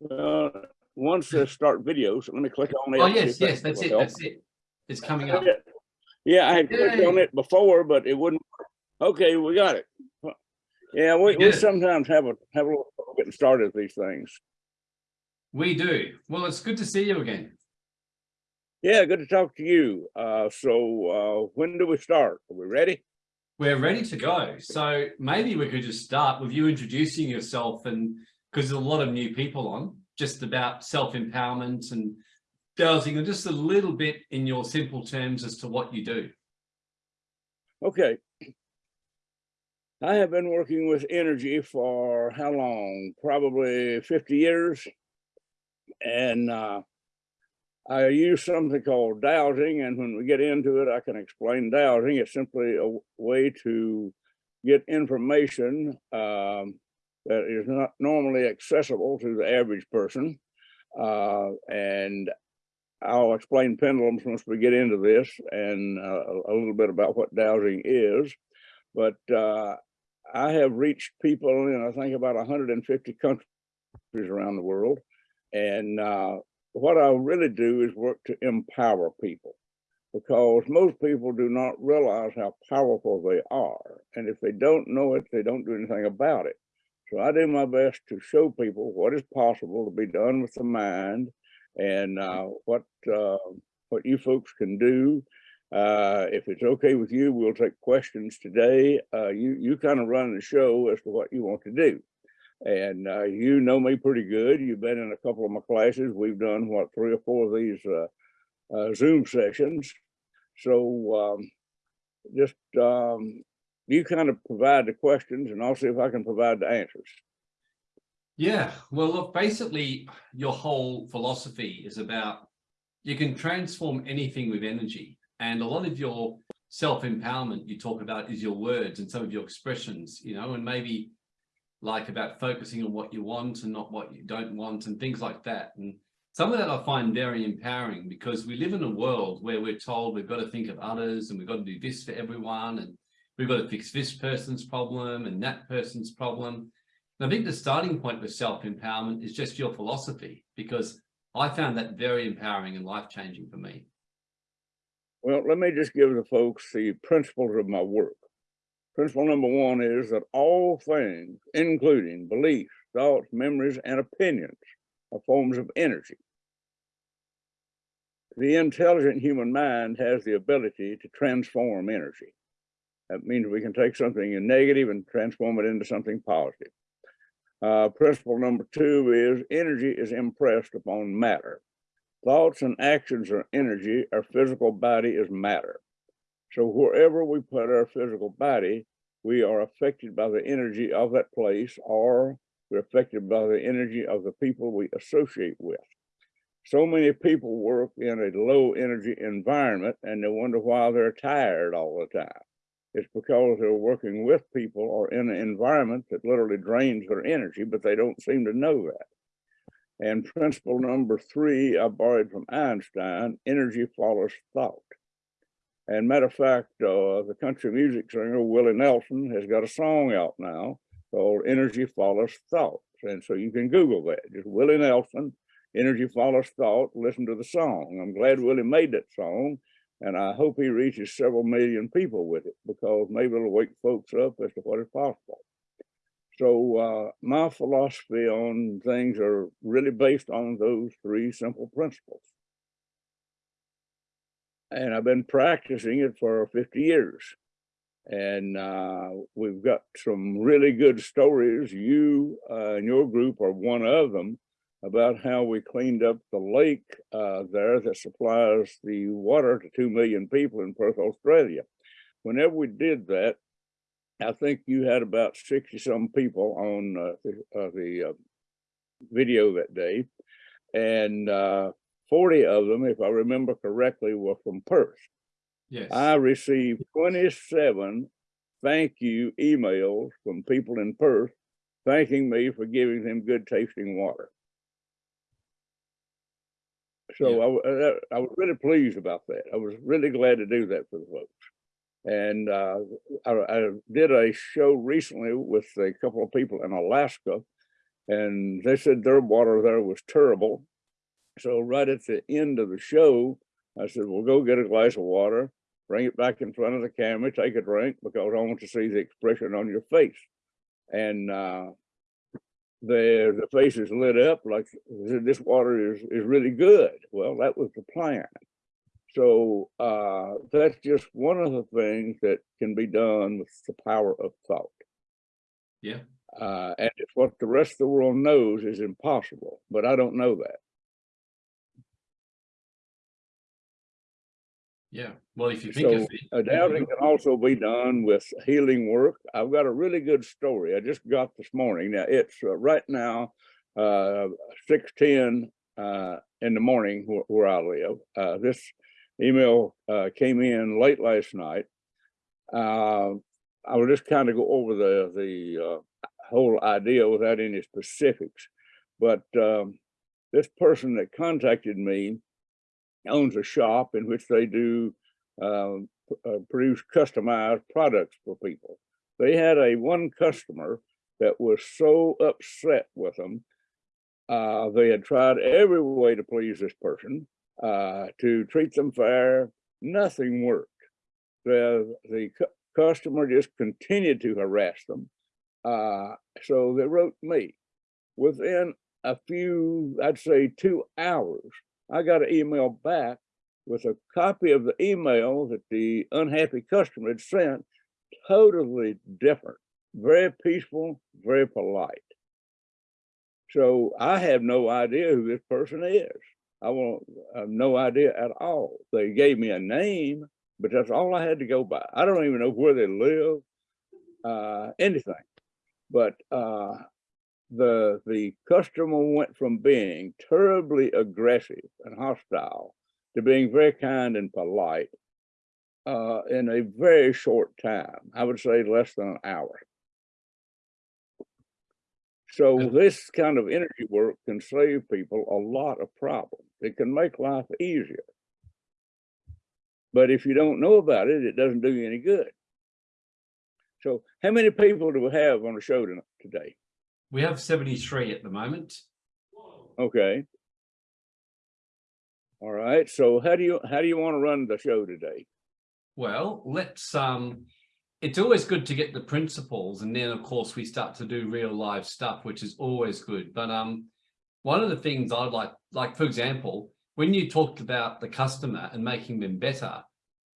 Well, once they start videos, let me click on it. Oh, yes, yes, that's it, help. that's it. It's coming up. Yeah, I had clicked on it before, but it wouldn't. Okay, we got it. Yeah, we, We we sometimes have a, have a little getting started with these things. We do. Well, it's good to see you again. Yeah, good to talk to you. Uh, so, uh, when do we start? Are we ready? We're ready to go. So maybe we could just start with you introducing yourself and because there's a lot of new people on just about self-empowerment and dowsing and just a little bit in your simple terms as to what you do. Okay. I have been working with energy for how long? Probably 50 years. And uh, I use something called dowsing. And when we get into it, I can explain dowsing. It's simply a way to get information um, that is not normally accessible to the average person. Uh, and I'll explain pendulums once we get into this and uh, a little bit about what dowsing is. But uh, I have reached people in, I think, about 150 countries around the world. And uh, what I really do is work to empower people because most people do not realize how powerful they are. And if they don't know it, they don't do anything about it. So I do my best to show people what is possible to be done with the mind and uh, what uh, what you folks can do. Uh, if it's okay with you, we'll take questions today. Uh, you you kind of run the show as to what you want to do, and uh, you know me pretty good. You've been in a couple of my classes. We've done what three or four of these uh, Zoom sessions. So um, just um, you kind of provide the questions, and I'll see if I can provide the answers. Yeah, well, look, basically your whole philosophy is about you can transform anything with energy. And a lot of your self-empowerment you talk about is your words and some of your expressions, you know, and maybe like about focusing on what you want and not what you don't want and things like that. And some of that I find very empowering because we live in a world where we're told we've got to think of others and we've got to do this for everyone and we've got to fix this person's problem and that person's problem. And I think the starting point with self-empowerment is just your philosophy, because I found that very empowering and life-changing for me. Well, let me just give the folks the principles of my work. Principle number one is that all things, including beliefs, thoughts, memories, and opinions, are forms of energy. The intelligent human mind has the ability to transform energy. That means we can take something in negative and transform it into something positive. Uh, principle number two is energy is impressed upon matter. Thoughts and actions are energy, our physical body is matter. So wherever we put our physical body, we are affected by the energy of that place or we're affected by the energy of the people we associate with. So many people work in a low energy environment and they wonder why they're tired all the time. It's because they're working with people or in an environment that literally drains their energy, but they don't seem to know that. And principle number three, I borrowed from Einstein, energy follows thought. And matter of fact, uh, the country music singer Willie Nelson has got a song out now called Energy Follows Thought. And so you can Google that, just Willie Nelson, Energy Follows Thought, listen to the song. I'm glad Willie made that song. And I hope he reaches several million people with it because maybe it'll wake folks up as to what is possible. So uh, my philosophy on things are really based on those three simple principles. And I've been practicing it for 50 years. And uh, we've got some really good stories. You uh, and your group are one of them about how we cleaned up the lake uh, there that supplies the water to 2 million people in Perth, Australia. Whenever we did that, I think you had about 60 some people on uh, the, uh, the uh, video that day. And uh, 40 of them, if I remember correctly, were from Perth. Yes. I received 27 thank you emails from people in Perth thanking me for giving them good tasting water. So Yeah. I, uh, I was really pleased about that. I was really glad to do that for the folks. And uh, I, I did a show recently with a couple of people in Alaska, And they said their water there was terrible. So right at the end of the show, I said, well, go get a glass of water, bring it back in front of the camera, take a drink because I want to see the expression on your face. And uh, the the faces lit up like this water is is really good. Well, that was the plan. So uh, that's just one of the things that can be done with the power of thought. Yeah. Uh, and it's what the rest of the world knows is impossible, but I don't know that. Yeah. Well, if you think So of it, uh, dowsing can also be done with healing work. I've got a really good story I just got this morning. Now it's uh, right now uh, six ten uh, in the morning where, where I live. Uh, this email uh, came in late last night. Uh, I will just kind of go over the the uh, whole idea without any specifics, but um, this person that contacted me owns a shop in which they do um, uh, produce customized products for people. They had a one customer that was so upset with them. Uh, they had tried every way to please this person, uh, to treat them fair. Nothing worked. The the cu- customer just continued to harass them. Uh, so they wrote me. Within a few, I'd say two hours, I got an email back with a copy of the email that the unhappy customer had sent, totally different, very peaceful, very polite. So I have no idea who this person is. I want I have no idea at all. They gave me a name, but that's all I had to go by. I don't even know where they live, uh, anything. But uh, the the customer went from being terribly aggressive and hostile to being very kind and polite uh, in a very short time. I would say less than an hour. So this kind of energy work can save people a lot of problems. It can make life easier. But if you don't know about it, it doesn't do you any good. So how many people do we have on the show today? We have 73 at the moment. Okay. All right, so how do you, how do you want to run the show today? Well, let's um it's always good to get the principles and then of course we start to do real life stuff, which is always good. But um one of the things I'd like, like for example, when you talked about the customer and making them better,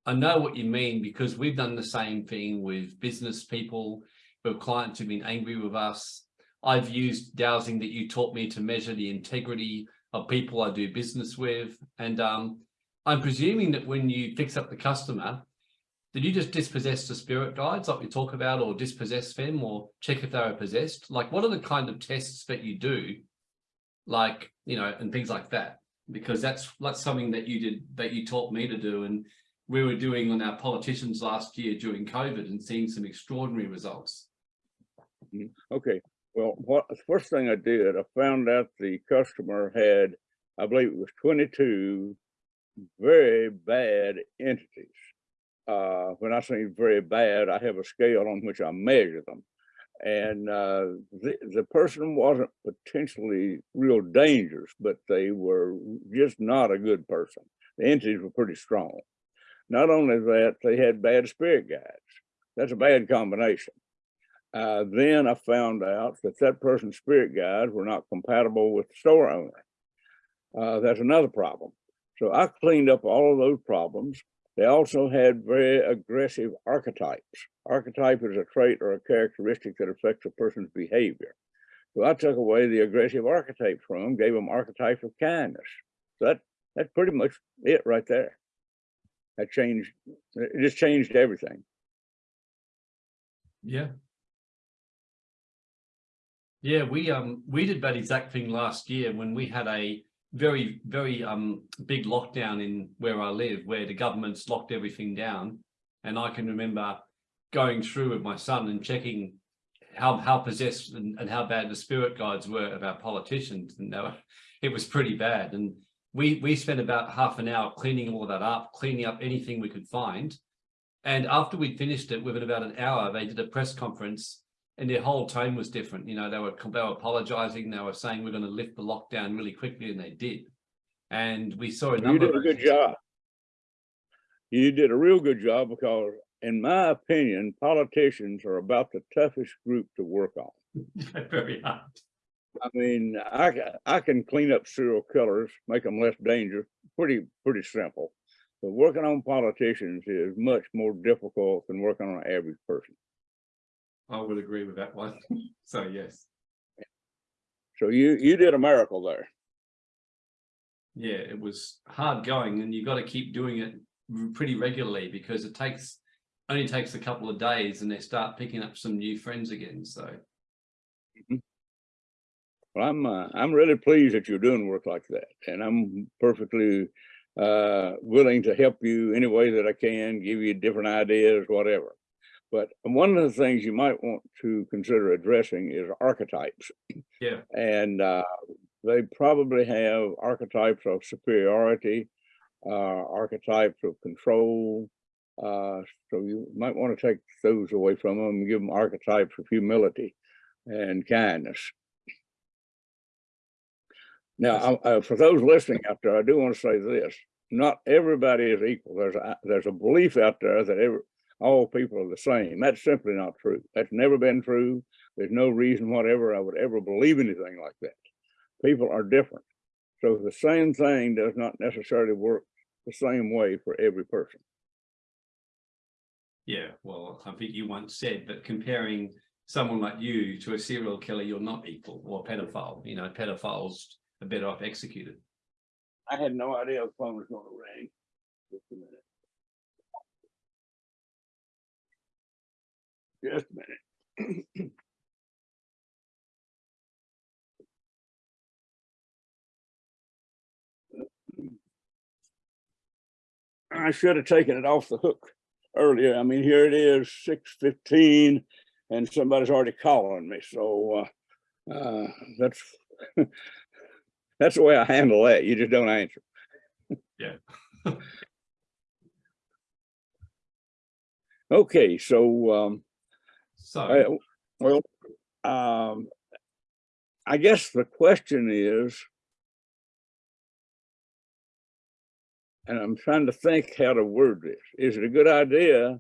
I know what you mean because we've done the same thing with business people, with clients who've been angry with us. I've used dowsing that you taught me to measure the integrity of people I do business with. And um, I'm presuming that when you fix up the customer, did you just dispossess the spirit guides like we talk about or dispossess them or check if they are possessed? Like what are the kind of tests that you do? Like, you know, and things like that, because that's that's something that you did that you taught me to do. And we were doing on our politicians last year during COVID and seeing some extraordinary results. Okay, well, what, the first thing I did, I found out the customer had, I believe it was twenty-two very bad entities. Uh, when I say very bad, I have a scale on which I measure them. And uh, the, the person wasn't potentially real dangerous, but they were just not a good person. The entities were pretty strong. Not only that, they had bad spirit guides. That's a bad combination. Uh, then I found out that that person's spirit guides were not compatible with the store owner. Uh, that's another problem. So I cleaned up all of those problems. They also had very aggressive archetypes. Archetype is a trait or a characteristic that affects a person's behavior. So I took away the aggressive archetypes from them, gave them archetypes of kindness. So that that's pretty much it right there. That changed. It just changed everything. Yeah. Yeah, we um we did that exact thing last year when we had a very, very um big lockdown in where I live, where the government's locked everything down. And I can remember going through with my son and checking how how possessed and, and how bad the spirit guides were of our politicians. And were, it was pretty bad. And we we spent about half an hour cleaning all that up, cleaning up anything we could find. And after we finished it, within about an hour, they did a press conference and their whole tone was different. You know, they were they were apologizing. They were saying we're going to lift the lockdown really quickly, and they did. And we saw a number. You did a good job. You did a real good job because in my opinion, politicians are about the toughest group to work on. Very hard. I mean, I, I can clean up serial killers, make them less dangerous, pretty, pretty simple. But working on politicians is much more difficult than working on an average person. I would agree with that one. so yes, So you, you did a miracle there. yeah, it was hard going, and you got to keep doing it pretty regularly because it takes only takes a couple of days, and they start picking up some new friends again. So Well, I'm, uh, I'm really pleased that you're doing work like that, and I'm perfectly uh, willing to help you any way that I can, give you different ideas, whatever. But one of the things you might want to consider addressing is archetypes. yeah, And uh, they probably have archetypes of superiority, uh, archetypes of control. Uh, so you might want to take those away from them and give them archetypes of humility and kindness. Now, I- uh, for those listening out there, I do want to say this: not everybody is equal. There's a there's a belief out there that every, all people are the same. That's simply not true. That's never been true. There's no reason whatever I would ever believe anything like that. People are different. So the same thing does not necessarily work the same way for every person. yeah. Well, I think you once said that comparing someone like you to a serial killer, you're not equal, or a pedophile. You know, pedophiles are better off executed. I had no idea the phone was going to ring. Just a minute. Just a minute. I should have taken it off the hook earlier. I mean, here it is, six fifteen, and somebody's already calling me, so uh, uh, that's that's the way I handle that. You just don't answer. Yeah. Okay, so um, So well, um, I guess the question is, and I'm trying to think how to word this. Is it a good idea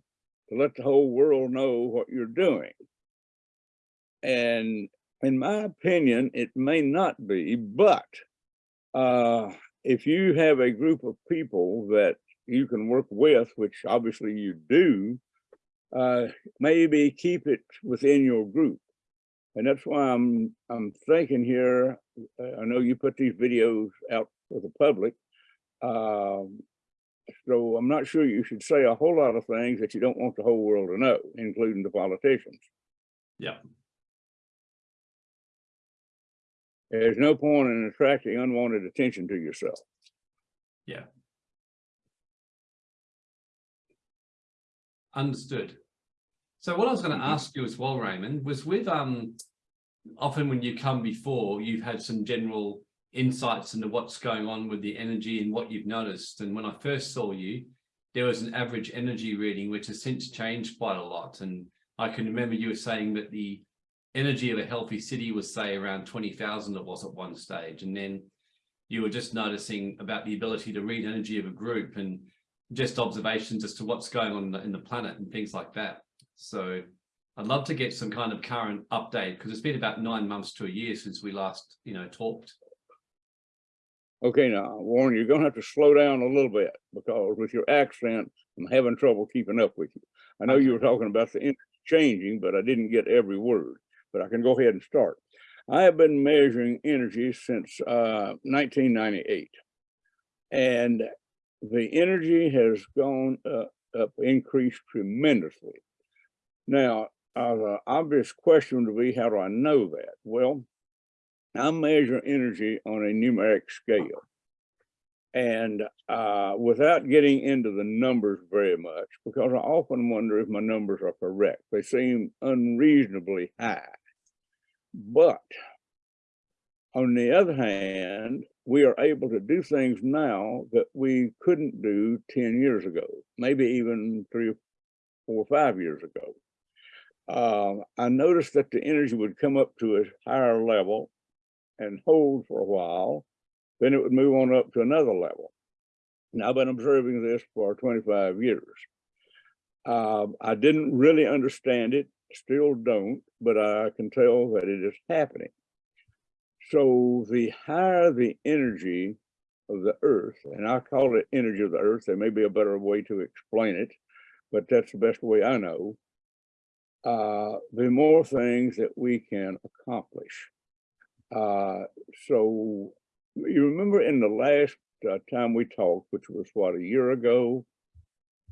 to let the whole world know what you're doing? And in my opinion, it may not be, but uh, if you have a group of people that you can work with, which obviously you do, uh, maybe keep it within your group. And that's why I'm, I'm thinking here, uh, I know you put these videos out for the public. Um, so I'm not sure you should say a whole lot of things that you don't want the whole world to know, including the politicians. yeah, There's no point in attracting unwanted attention to yourself. yeah. Understood. So what I was going to ask you as well, Raymond, was with um often when you come before, you've had some general insights into what's going on with the energy and what you've noticed. And when I first saw you, there was an average energy reading, which has since changed quite a lot. And I can remember you were saying that the energy of a healthy city was say around 20,000 it was at one stage. And then you were just noticing about the ability to read energy of a group and just observations as to what's going on in the, in the planet and things like that. So I'd love to get some kind of current update because it's been about nine months to a year since we last, you know, talked. Okay, now Warren, you're gonna have to slow down a little bit because with your accent, I'm having trouble keeping up with you. I know you were talking about the energy changing, but I didn't get every word, but I can go ahead and start. I have been measuring energy since uh, 1998. And the energy has gone uh, up, increased tremendously. Now, uh, the obvious question would be, how do I know that? Well, I measure energy on a numeric scale. And uh, without getting into the numbers very much, because I often wonder if my numbers are correct. They seem unreasonably high. But on the other hand, we are able to do things now that we couldn't do 10 years ago, maybe even three or four or five years ago. Um, I noticed that the energy would come up to a higher level and hold for a while, then it would move on up to another level. Now, I've been observing this for 25 years. Um, I didn't really understand it, still don't, but I can tell that it is happening. So the higher the energy of the earth, and I call it energy of the earth, there may be a better way to explain it, but that's the best way I know. Uh, the more things that we can accomplish. Uh, so you remember in the last uh, time we talked, which was what, a year ago?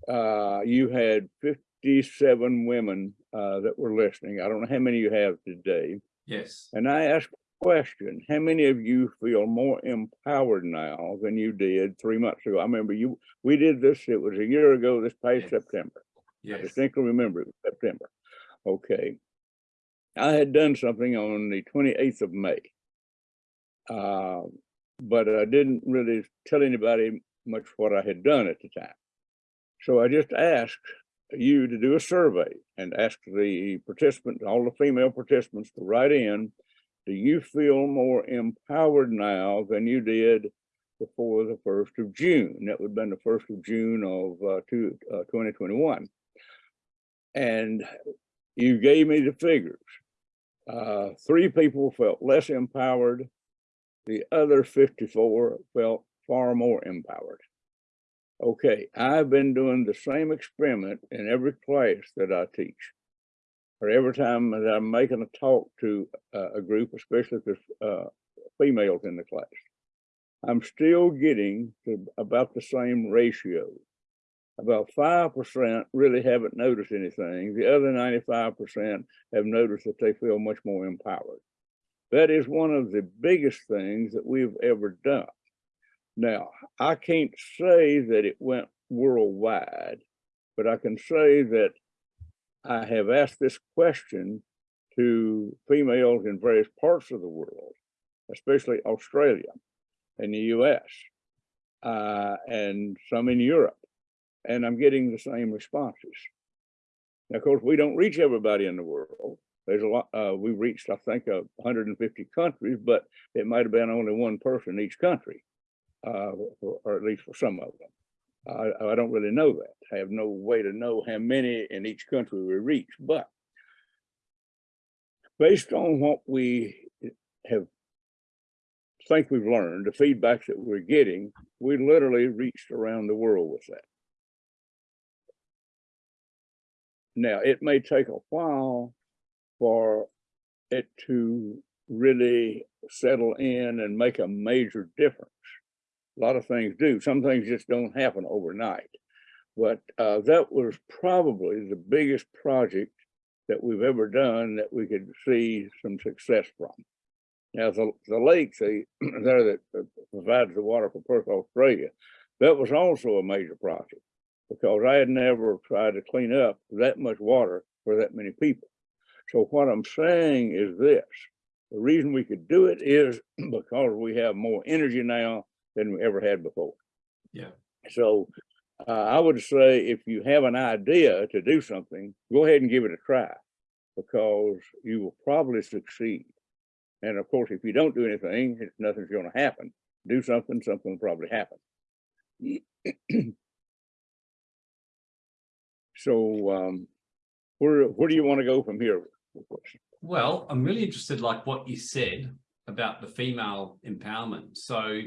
Uh, you had 57 women uh, that were listening. I don't know how many you have today. Yes. And I asked a question, how many of you feel more empowered now than you did three months ago? I remember you, we did this, it was a year ago, this past Yes. September. I Yes. distinctly remember it was September. Okay. I had done something on the twenty-eighth of May. Uh, but I didn't really tell anybody much what I had done at the time. So I just asked you to do a survey and ask the participants, all the female participants to write in. Do you feel more empowered now than you did before the first of June? That would have been the first of June of uh, two, uh, 2021. And you gave me the figures. Uh, three people felt less empowered. The other 54 felt far more empowered. Okay, I've been doing the same experiment in every class that I teach. Or every time that I'm making a talk to uh, a group, especially if there's uh, females in the class. I'm still getting to about the same ratio. About five percent really haven't noticed anything. The other ninety-five percent have noticed that they feel much more empowered. That is one of the biggest things that we've ever done. Now, I can't say that it went worldwide, but I can say that I have asked this question to females in various parts of the world, especially Australia and the US, uh, and some in Europe, and I'm getting the same responses. Now, of course, we don't reach everybody in the world. There's a lot, uh, we reached, I think, uh, 150 countries, but it might have been only one person in each country, uh, or, or at least for some of them. I, I don't really know that. I have no way to know how many in each country we reach, but based on what we have think we've learned, the feedback that we're getting, we literally reached around the world with that. Now, it may take a while for it to really settle in and make a major difference. A lot of things do. Some things just don't happen overnight. But uh, that was probably the biggest project that we've ever done that we could see some success from. Now, the, the lake there that provides the water for Perth, Australia, that was also a major project because I had never tried to clean up that much water for that many people. So what I'm saying is this, the reason we could do it is because we have more energy now than we ever had before. Yeah. So uh, I would say if you have an idea to do something, go ahead and give it a try because you will probably succeed. And of course, if you don't do anything, nothing's going to happen. Do something, something will probably happen. So um, where, where do you want to go from here? Well, I'm really interested like what you said about the female empowerment. So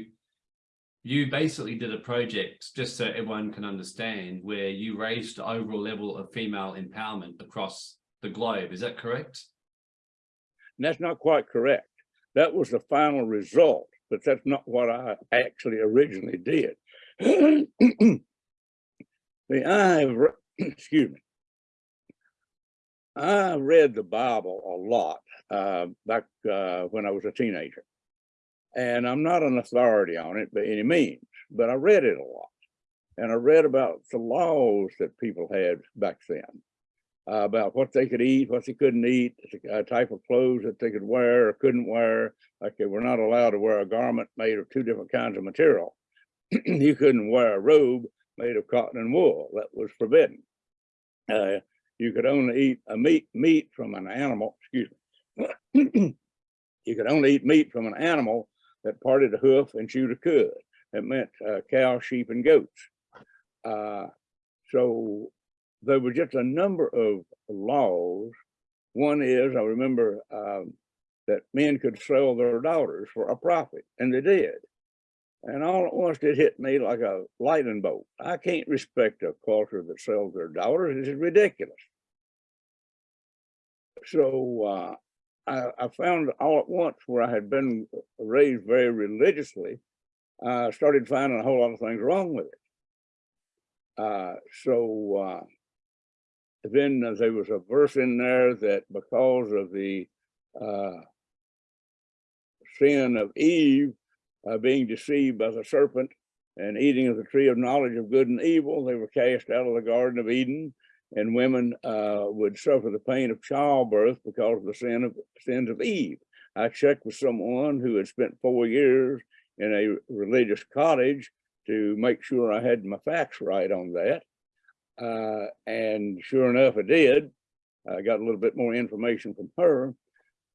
you basically did a project, just so everyone can understand, where you raised the overall level of female empowerment across the globe. Is that correct? And that's not quite correct. That was the final result, but that's not what I actually originally did. The I excuse me. I read the Bible a lot uh, back uh, when I was a teenager. And I'm not an authority on it by any means, but I read it a lot. And I read about the laws that people had back then uh, about what they could eat, what they couldn't eat, the uh, type of clothes that they could wear or couldn't wear. Like they were not allowed to wear a garment made of two different kinds of material. you couldn't wear a robe made of cotton and wool. That was forbidden. Uh, you could only eat a meat, meat from an animal, excuse me. You could only eat meat from an animal that parted a hoof and chewed a cud. That meant uh, cow, sheep, and goats. Uh, so there were just a number of laws. One is, I remember um, that men could sell their daughters for a profit, and they did. And all at once it hit me like a lightning bolt. I can't respect a culture that sells their daughters. This is ridiculous. So uh, I, I found all at once where I had been raised very religiously, I started finding a whole lot of things wrong with it. Uh, so uh, then there was a verse in there that because of the uh, sin of Eve uh, being deceived by the serpent and eating of the tree of knowledge of good and evil, they were cast out of the Garden of Eden and women uh, would suffer the pain of childbirth because of the sin of sins of Eve. I checked with someone who had spent four years in a religious cottage to make sure I had my facts right on that. Uh, and sure enough, I did. I got a little bit more information from her,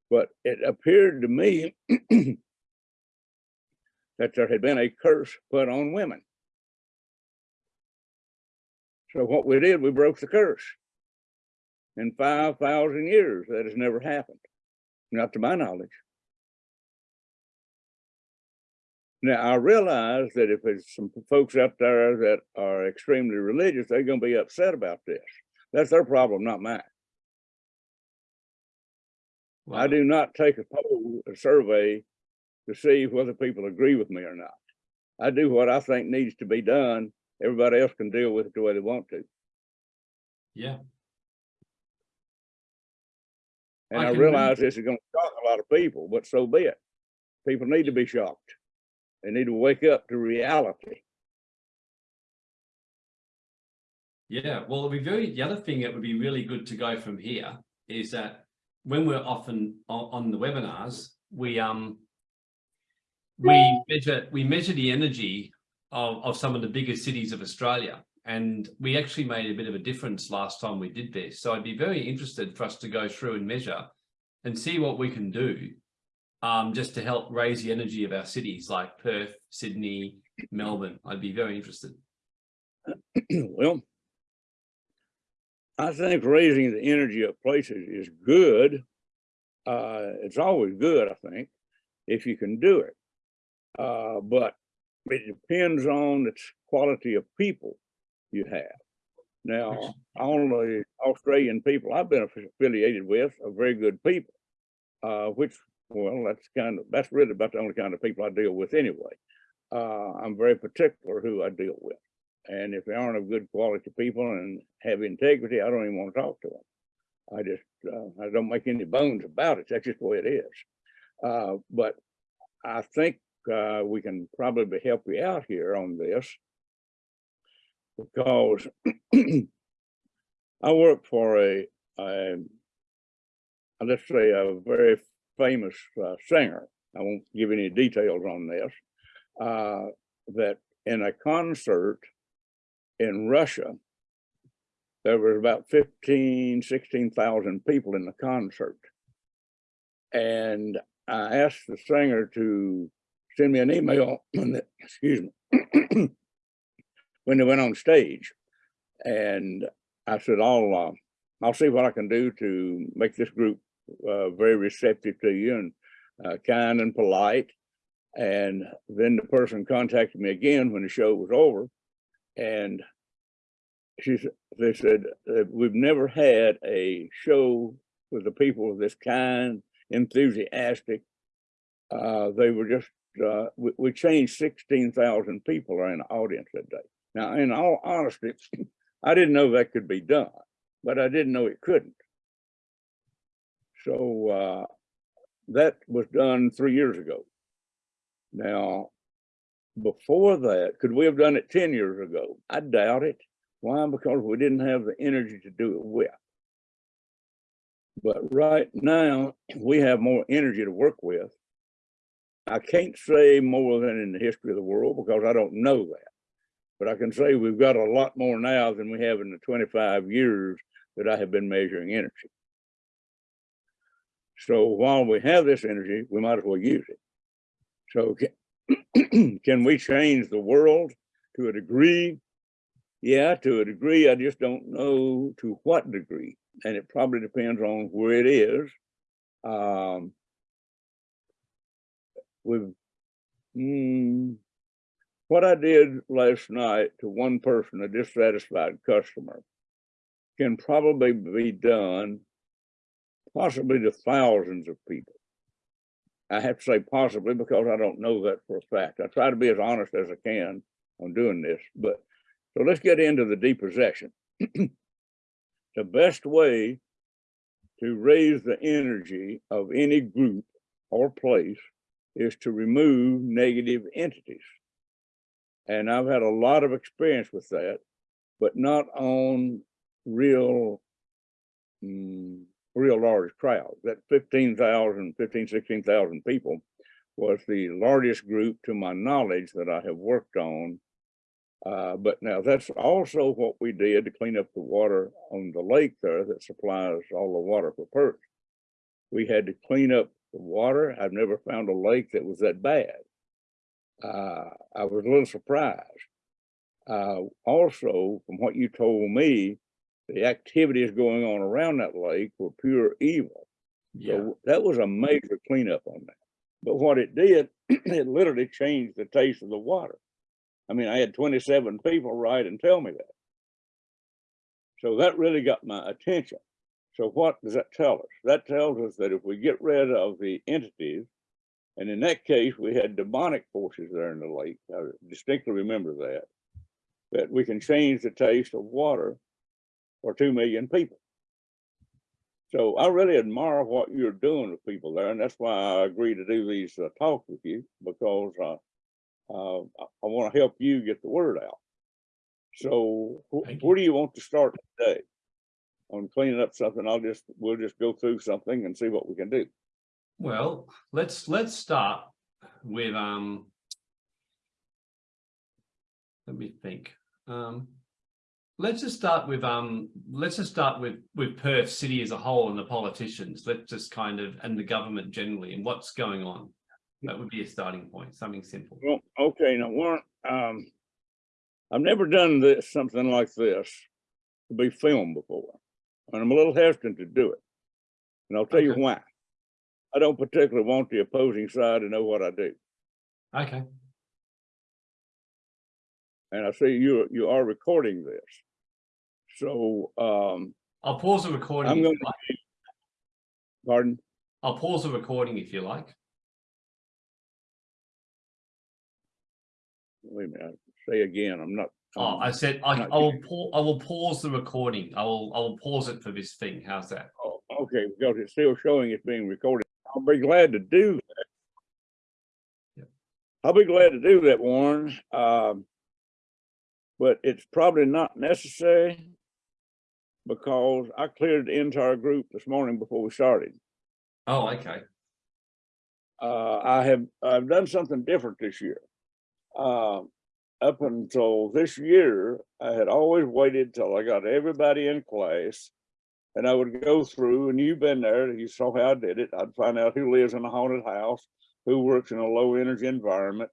but it appeared to me that there had been a curse put on women. So what we did, we broke the curse. In 5,000 years, that has never happened, not to my knowledge. Now, I realize that if there's some folks out there that are extremely religious, they're going to be upset about this. That's their problem, not mine. I do not take a poll, a survey to see whether people agree with me or not. I do what I think needs to be done. Everybody else can deal with it the way they want to. Yeah, And I I realize this is gonna shock a lot of people, but so be it. People need to be shocked. They need to wake up to reality. yeah. Well, it'd be very, the other thing that would be really good to go from here is that when we're often on, on the webinars, we, um, we measure, we measure the energy of, of some of the biggest cities of Australia. And we actually made a bit of a difference last time we did this. So I'd be very interested for us to go through and measure and see what we can do um, just to help raise the energy of our cities like Perth, Sydney, Melbourne. I'd be very interested. Well, I think raising the energy of places is good. Uh, it's always good, I think, if you can do it. Uh, but it depends on the quality of people you have. Now, all the Australian people I've been affiliated with are very good people. Uh, which, well, that's kind of, that's really about the only kind of people I deal with anyway. Uh, I'm very particular who I deal with. And if they aren't of good quality people and have integrity, I don't even want to talk to them. I just, uh, I don't make any bones about it. That's just the way it is. Uh, but I think uh, we can probably help you out here on this because I work for a, a let's say a very famous uh, singer. I won't give any details on this. Uh, that in a concert in Russia, there was about 15, 16,000 people in the concert. And I asked the singer to send me an email, when excuse me, when they went on stage. And I said, I'll, uh, I'll see what I can do to make this group uh, very receptive to you and uh, kind and polite. And then the person contacted me again when the show was over. And she, they said, we've never had a show with the people of this kind, enthusiastic. Uh, they were just, uh, we, we changed 16,000 people are in the audience that day. Now, in all honesty, I didn't know that could be done, but I didn't know it couldn't. So, uh, that was done three years ago. Now, before that, could we have done it 10 years ago? I doubt it. Why? Because we didn't have the energy to do it with. But right now, we have more energy to work with. I can't say more than in the history of the world because I don't know that. But I can say we've got a lot more now than we have in the 25 years that I have been measuring energy. So while we have this energy, we might as well use it. So can, can we change the world to a degree? Yeah, to a degree, I just don't know to what degree. And it probably depends on where it is. Um, we've, mm, what I did last night to one person, a dissatisfied customer, can probably be done possibly to thousands of people. I have to say possibly because I don't know that for a fact. I try to be as honest as I can on doing this, but so let's get into the depossession. the best way to raise the energy of any group or place is to remove negative entities. And I've had a lot of experience with that, but not on real, mm, real large crowds. That 15,000, 15, 16,000 people was the largest group to my knowledge that I have worked on. Uh, but now that's also what we did to clean up the water on the lake there that supplies all the water for Perth. We had to clean up the water. I've never found a lake that was that bad. Uh, I was a little surprised. Uh, also, from what you told me, the activities going on around that lake were pure evil. Yeah, So that was a major cleanup on that. But what it did, it literally changed the taste of the water. I mean, I had 27 people write and tell me that. So that really got my attention. So what does that tell us? That tells us that if we get rid of the entities, and in that case, we had demonic forces there in the lake. I distinctly remember that. That we can change the taste of water for two million people. So I really admire what you're doing with people there, and that's why I agree to do these uh, talks with you because uh, uh, I, I want to help you get the word out. So wh- where do you want to start today on cleaning up something? I'll just we'll just go through something and see what we can do. well, let's, let's start with, um. Let me think, um. Let's just start with, um, let's just start with, with Perth City as a whole and the politicians. Let's just kind of, and the government generally and what's going on. That would be a starting point, something simple. Well, okay, now one, um, I've never done this something like this to be filmed before, and I'm a little hesitant to do it. And I'll tell you why. I don't particularly want the opposing side to know what I do. Okay, And I see you you are recording this. So um I'll pause the recording. I'm gonna- you like. pardon, I'll pause the recording if you like. wait a minute, say again, I'm not. Oh, um, I said, I, I will, pa- I will pause the recording. I will, I will pause it for this thing. How's that? oh, Okay, because it's still showing it's being recorded. I'll be glad to do that. Yep. I'll be glad to do that, Warren. Um, but it's probably not necessary because I cleared the entire group this morning before we started. Oh, okay. Uh, I have, I've done something different this year. Um, up until this year, I had always waited till I got everybody in class. And I would go through, and you've been there, you saw how I did it. I'd find out who lives in a haunted house, who works in a low energy environment.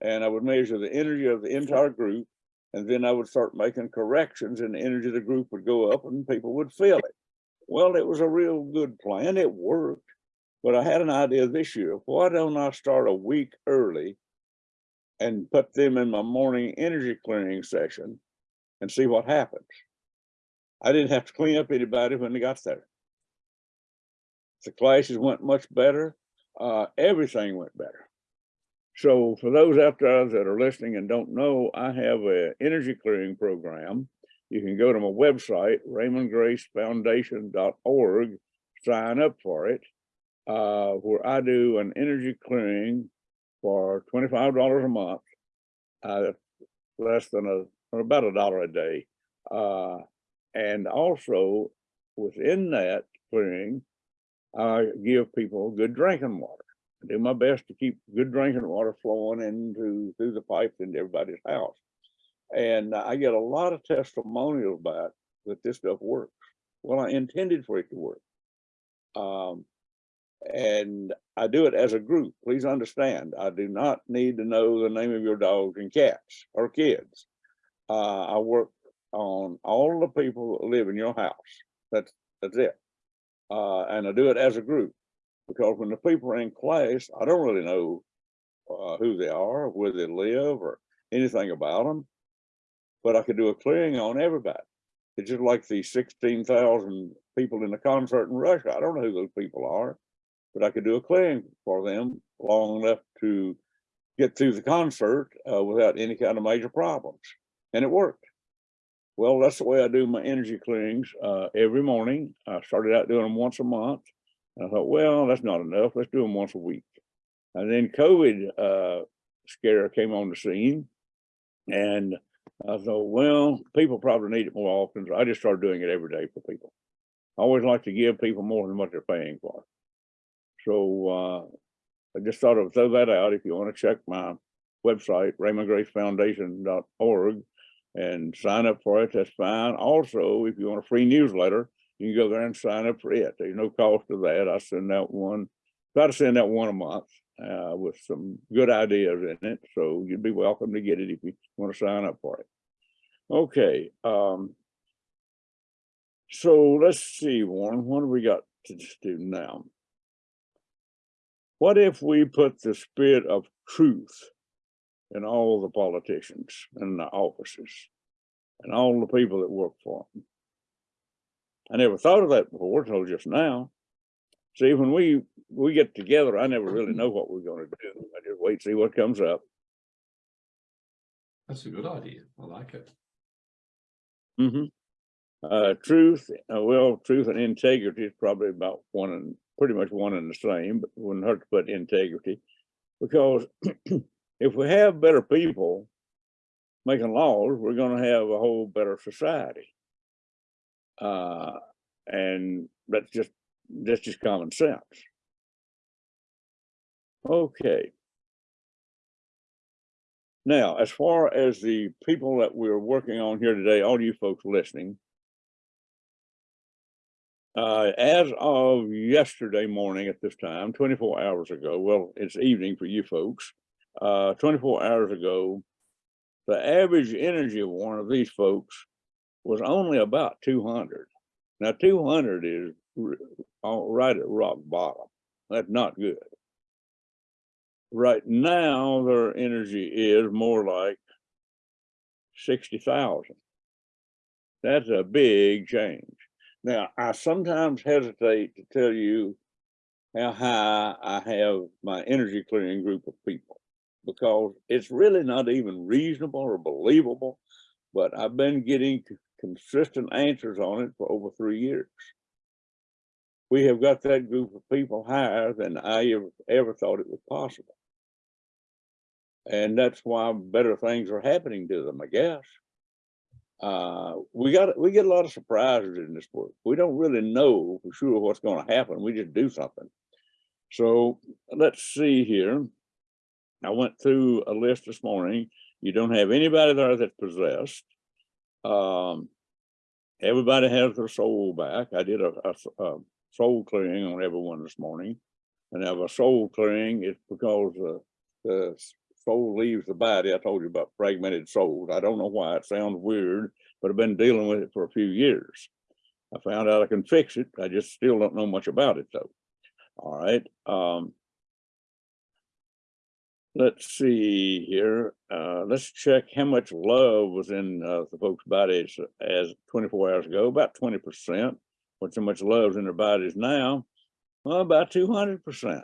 And I would measure the energy of the entire group. And then I would start making corrections and the energy of the group would go up and people would feel it. Well, it was a real good plan. It worked. But I had an idea this year. Why don't I start a week early and put them in my morning energy clearing session and see what happens? I didn't have to clean up anybody when they got there. The classes went much better. Uh, everything went better. So for those out there that are listening and don't know, I have an energy clearing program. You can go to my website, raymondgracefoundation.org, sign up for it uh, where I do an energy clearing for twenty-five dollars a month. Uh, less than a, about a dollar a day. Uh, and also within that clearing, I give people good drinking water. I do my best to keep good drinking water flowing into, through the pipes into everybody's house. And I get a lot of testimonials about that this stuff works. Well, I intended for it to work. Um, and I do it as a group. Please understand, I do not need to know the name of your dogs and cats or kids. Uh, I work on all the people that live in your house. That's, that's it. Uh, and I do it as a group because when the people are in class, I don't really know uh, who they are, where they live or anything about them. But I could do a clearing on everybody. It's just like the sixteen thousand people in the concert in Russia. I don't know who those people are, but I could do a clearing for them long enough to get through the concert uh, without any kind of major problems. And it worked. Well, that's the way I do my energy clearings uh, every morning. I started out doing them once a month. I thought, well, that's not enough. Let's do them once a week. And then COVID uh, scare came on the scene. And I thought, well, people probably need it more often. So I just started doing it every day for people. I always like to give people more than what they're paying for. So uh, I just thought I would throw that out. If you want to check my website, raymondgracefoundation.org and sign up for it, that's fine. Also, if you want a free newsletter, you can go there and sign up for it. There's no cost to that. I send out one, try to send out one a month uh, with some good ideas in it. So you'd be welcome to get it if you want to sign up for it. Okay. Um, so let's see, Warren, what do we got to do now? What if we put the spirit of truth in all the politicians and the offices and all the people that work for them? I never thought of that before until just now. See, when we we get together, I never really know what we're going to do. I just wait, see what comes up. That's a good idea. I like it. Mm -hmm. Uh, truth, uh, well, truth and integrity is probably about one and pretty much one and the same, but wouldn't hurt to put integrity. Because if we have better people making laws, we're gonna have a whole better society. Uh, and that's just, that's just common sense. Okay. Now, as far as the people that we're working on here today, all you folks listening, uh, as of yesterday morning at this time, 24 hours ago, well, it's evening for you folks, uh, 24 hours ago, the average energy of one of these folks was only about 200. Now, 200 is right at rock bottom. That's not good. Right now, their energy is more like 60,000. That's a big change. Now, I sometimes hesitate to tell you how high I have my energy clearing group of people because it's really not even reasonable or believable, but I've been getting consistent answers on it for over three years. We have got that group of people higher than I ever, thought it was possible. And that's why better things are happening to them, I guess uh we got we get a lot of surprises in this work we don't really know for sure what's going to happen. We just do something. So let's see here. I went through a list this morning. You don't have anybody there that's possessed. Um everybody has their soul back. I did a, a- a soul clearing on everyone this morning. And I have a soul clearing it's because uh, the soul leaves the body. I told you about fragmented souls. I don't know why it sounds weird, but I've been dealing with it for a few years. I found out I can fix it. I just still don't know much about it though. All right. Um, let's see here. Uh, let's check how much love was in uh, the folks' bodies as 24 hours ago, about 20%. What's how much love's in their bodies now? Well, about 200%.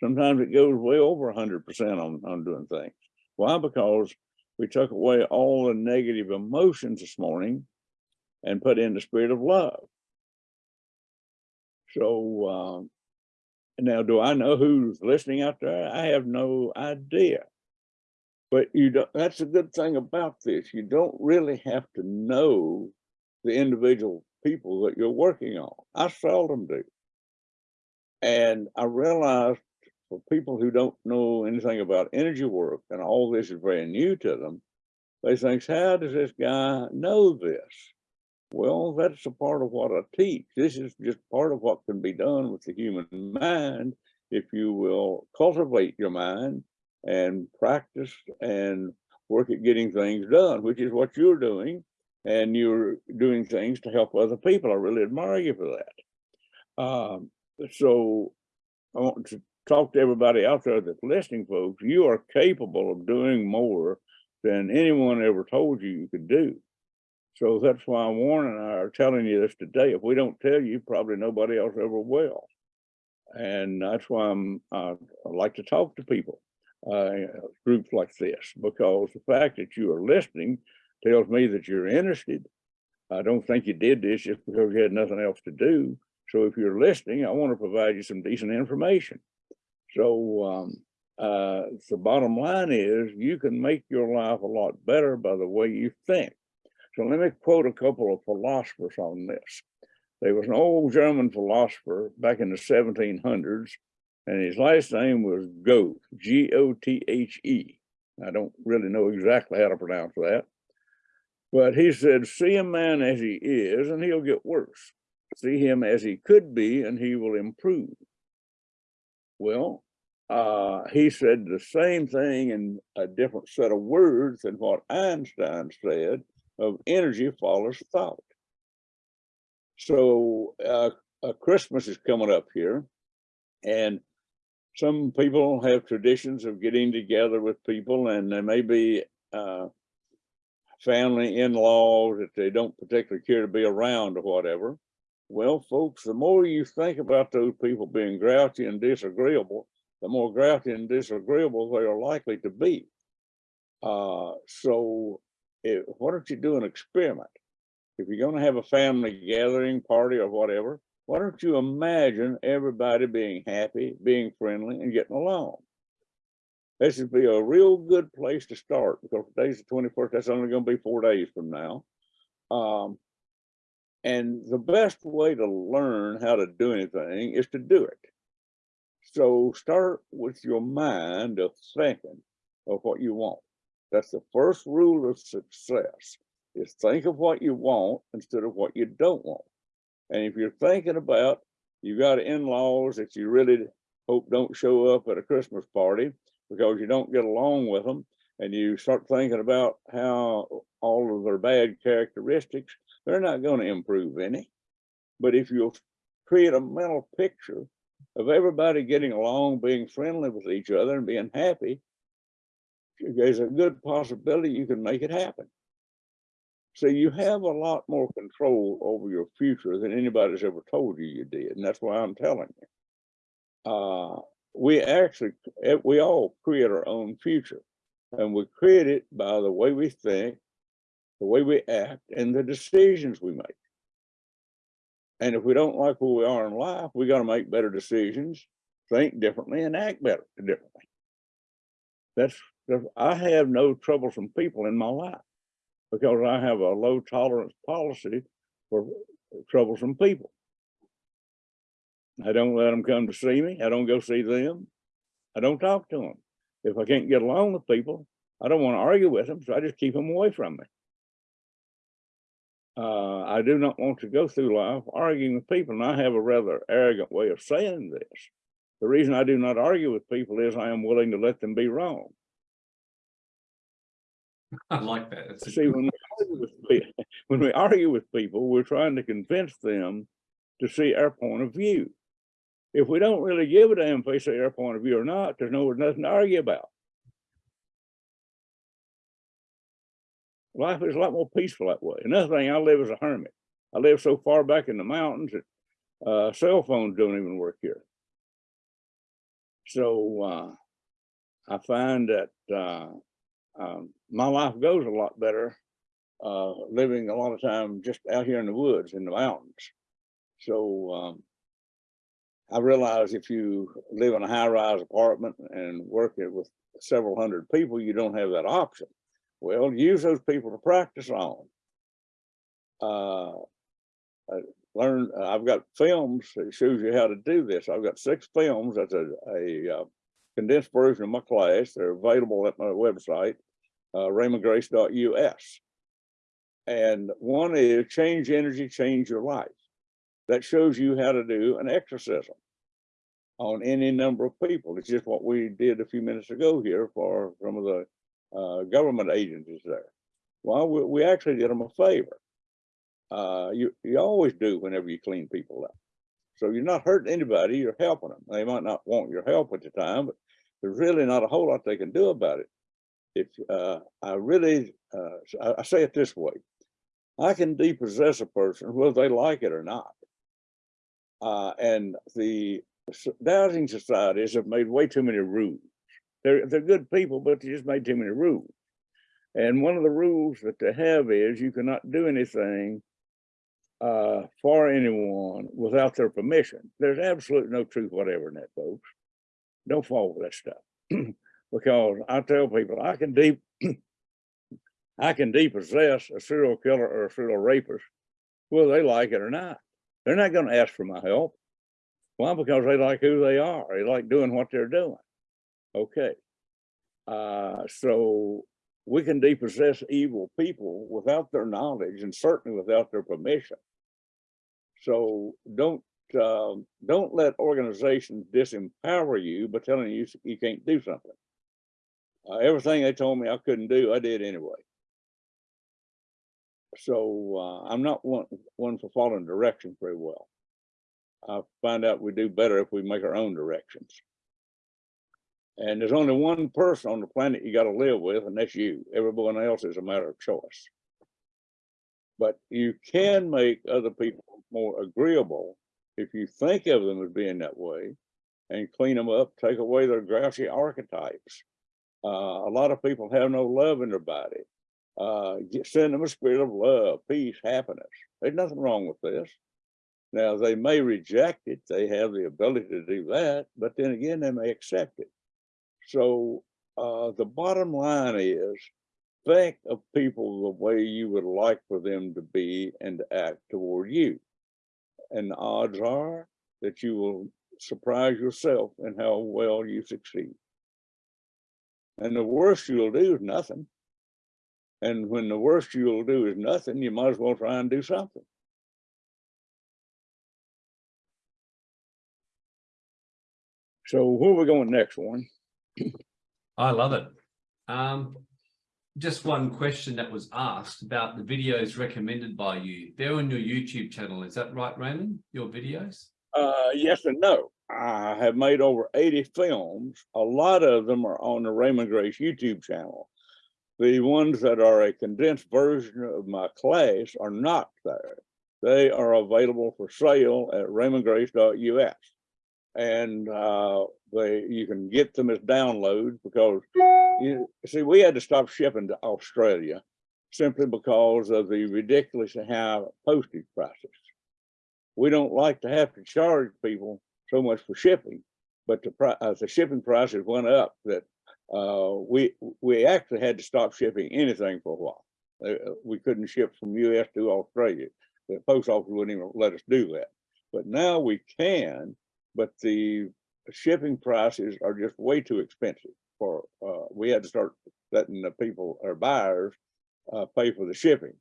Sometimes it goes way over hundred percent on, on doing things. Why? Because we took away all the negative emotions this morning and put in the spirit of love. So, um, now do I know who's listening out there? I have no idea. But you don't, that's a good thing about this. You don't really have to know the individual people that you're working on. I seldom do. And I realized for people who don't know anything about energy work and all this is very new to them, they think, how does this guy know this? Well, that's a part of what I teach. This is just part of what can be done with the human mind if you will cultivate your mind and practice and work at getting things done, which is what you're doing. And you're doing things to help other people. I really admire you for that. Um, so I want to talk to everybody out there that's listening, folks. You are capable of doing more than anyone ever told you you could do. So that's why Warren and I are telling you this today. If we don't tell you, probably nobody else ever will. And that's why I'm, uh, I like to talk to people, uh, groups like this, because the fact that you are listening tells me that you're interested. I don't think you did this just because you had nothing else to do. So if you're listening, I want to provide you some decent information. So um, uh, the bottom line is you can make your life a lot better by the way you think. So let me quote a couple of philosophers on this. There was an old German philosopher back in the 1700s, and his last name was Goethe, G-O-T-H-E. I don't really know exactly how to pronounce that. But he said, see a man as he is, and he'll get worse. See him as he could be, and he will improve. Well, uh, he said the same thing in a different set of words than what Einstein said of energy follows thought. So uh, uh, Christmas is coming up here, and some people have traditions of getting together with people, and there may be uh, family in-laws that they don't particularly care to be around or whatever. Well, folks, the more you think about those people being grouchy and disagreeable, the more grouchy and disagreeable they are likely to be. Uh, so why don't you do an experiment? If you're going to have a family gathering party or whatever, why don't you imagine everybody being happy, being friendly, and getting along? This would be a real good place to start because today's the 21st. That's only going to be four days from now. Um, and the best way to learn how to do anything is to do it. So start with your mind of thinking of what you want. That's the first rule of success is think of what you want instead of what you don't want. And if you're thinking about you've got in-laws that you really hope don't show up at a Christmas party because you don't get along with them and you start thinking about how all of their bad characteristics, they're not going to improve any. But if you'll create a mental picture of everybody getting along, being friendly with each other and being happy, there's a good possibility you can make it happen. So you have a lot more control over your future than anybody's ever told you you did. And that's why I'm telling you. Uh, we actually, eh, we all create our own future and we create it by the way we think, the way we act and the decisions we make. And if we don't like who we are in life, we got to make better decisions, think differently and act better differently. That's, I have no troublesome people in my life because I have a low tolerance policy for troublesome people. I don't let them come to see me. I don't go see them. I don't talk to them. If I can't get along with people, I don't want to argue with them, so I just keep them away from me. Uh, I do not want to go through life arguing with people, and I have a rather arrogant way of saying this. The reason I do not argue with people is I am willing to let them be wrong. I like that. That's See, when we, argue with, pe- when we argue with people, we're trying to convince them to see our point of view. If we don't really give a damn if they say our point of view or not, there's no nothing to argue about. Life is a lot more peaceful that way. Another thing, I live as a hermit. I live so far back in the mountains that uh, cell phones don't even work here. So uh, I find that uh, um, my life goes a lot better uh, living a lot of time just out here in the woods, in the mountains. So um, I realize if you live in a high-rise apartment and work it with several hundred people, you don't have that option. Well, use those people to practice on. Uh, I learned, I've got films that shows you how to do this. I've got six films. That's a, a uh, condensed version of my class. They're available at my website, uh, raymondgrace.us. And one is change energy, change your life. That shows you how to do an exorcism on any number of people. It's just what we did a few minutes ago here for some of the uh, government agencies there. Well, we, we actually did them a favor. Uh, you, you always do whenever you clean people up. So you're not hurting anybody, you're helping them. They might not want your help at the time, but there's really not a whole lot they can do about it. If uh, I really, uh, I, I say it this way, I can depossess a person whether they like it or not. Uh, and the dowsing societies have made way too many rules. They're, they're good people, but they just made too many rules. And one of the rules that they have is you cannot do anything uh, for anyone without their permission. There's absolutely no truth whatever in that, folks. Don't fall for that stuff. because I tell people I can deep I can depossess a serial killer or a serial rapist, whether they like it or not. They're not going to ask for my help. Why? Because they like who they are. They like doing what they're doing. Okay. Uh, so we can depossess evil people without their knowledge and certainly without their permission. So don't um, don't let organizations disempower you by telling you you can't do something. Uh, everything they told me I couldn't do, I did anyway. So uh, I'm not one one for following directions very well. I find out we do better if we make our own directions. And there's only one person on the planet you got to live with, and that's you. Everyone else is a matter of choice. But you can make other people more agreeable if you think of them as being that way and clean them up, take away their grouchy archetypes. Uh, a lot of people have no love in their body. Uh, get, send them a spirit of love, peace, happiness. There's nothing wrong with this. Now, they may reject it. They have the ability to do that, but then again, they may accept it. So uh, the bottom line is think of people the way you would like for them to be and to act toward you. And the odds are that you will surprise yourself in how well you succeed. And the worst you'll do is nothing. And when the worst you'll do is nothing, you might as well try and do something. So where are we going next one? I love it. Um, just one question that was asked about the videos recommended by you. They're on your YouTube channel. Is that right, Raymond? Your videos? Uh, yes and no. I have made over 80 films. A lot of them are on the Raymond Grace YouTube channel. The ones that are a condensed version of my class are not there. They are available for sale at raymondgrace.us. And uh, they you can get them as downloads because you see we had to stop shipping to Australia simply because of the ridiculously high postage prices we don't like to have to charge people so much for shipping, but the uh, the shipping prices went up that uh, we we actually had to stop shipping anything for a while. Uh, we couldn't ship from U.S. to Australia. The post office wouldn't even let us do that. But now we can. But the shipping prices are just way too expensive. For uh, we had to start letting the people or buyers uh, pay for the shipping.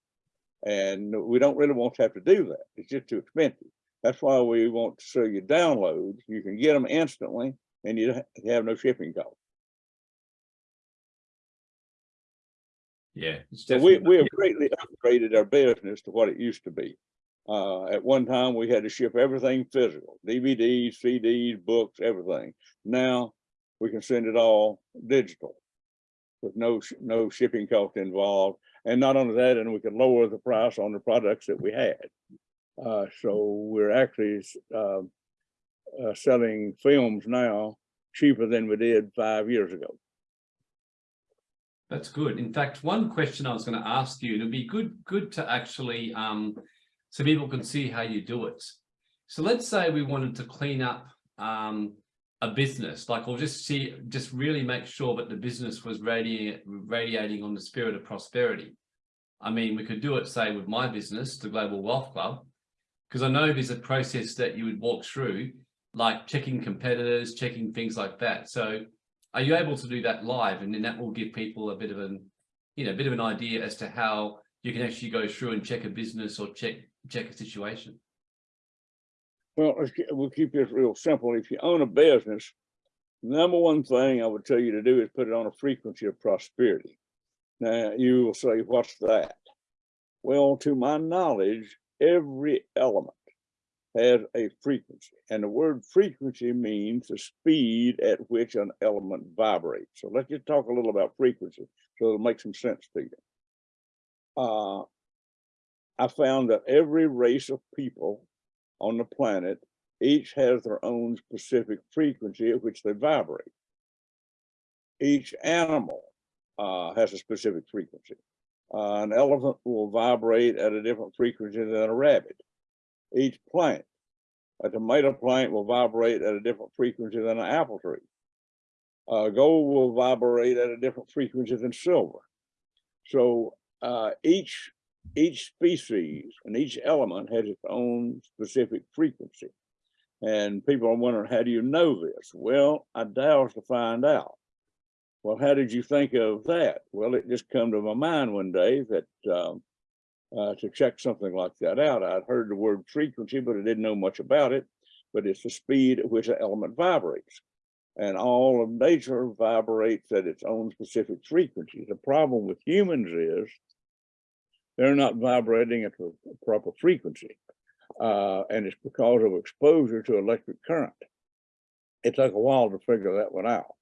And we don't really want to have to do that. It's just too expensive. That's why we want to show you downloads. You can get them instantly and you ha- have no shipping cost. Yeah. So we, we have greatly upgraded our business to what it used to be. Uh, at one time, we had to ship everything physical, DVDs, CDs, books, everything. Now we can send it all digital with no, no shipping cost involved. And not only that, and we could lower the price on the products that we had. Uh, so we're actually, um, uh, selling films now cheaper than we did five years ago. That's good. In fact, one question I was going to ask you, it'd be good, good to actually, um, so people can see how you do it. So let's say we wanted to clean up, um, a business, like, or just see, just really make sure that the business was radiating, radiating on the spirit of prosperity. I mean, we could do it, say, with my business, the Global Wealth Club, because I know there's a process that you would walk through, like checking competitors, checking things like that. So are you able to do that live? And then that will give people a bit of an, you know, a bit of an idea as to how you can actually go through and check a business or check, check a situation. Well, we'll keep this real simple. If you own a business, number one thing I would tell you to do is put it on a frequency of prosperity. Now you will say, what's that? Well, to my knowledge, every element has a frequency and the word frequency means the speed at which an element vibrates. So let's just talk a little about frequency so it'll make some sense to you. Uh, I found that every race of people on the planet each has their own specific frequency at which they vibrate. Each animal uh, has a specific frequency. Uh, an elephant will vibrate at a different frequency than a rabbit. Each plant, a tomato plant will vibrate at a different frequency than an apple tree. Uh, gold will vibrate at a different frequency than silver. So uh, each each species and each element has its own specific frequency. And people are wondering, how do you know this? Well, I dowsed to find out. Well, how did you think of that? Well, it just come to my mind one day that um, uh, to check something like that out. I'd heard the word frequency, but I didn't know much about it. But it's the speed at which an element vibrates. And all of nature vibrates at its own specific frequency. The problem with humans is they're not vibrating at the proper frequency. Uh, and it's because of exposure to electric current. It took a while to figure that one out.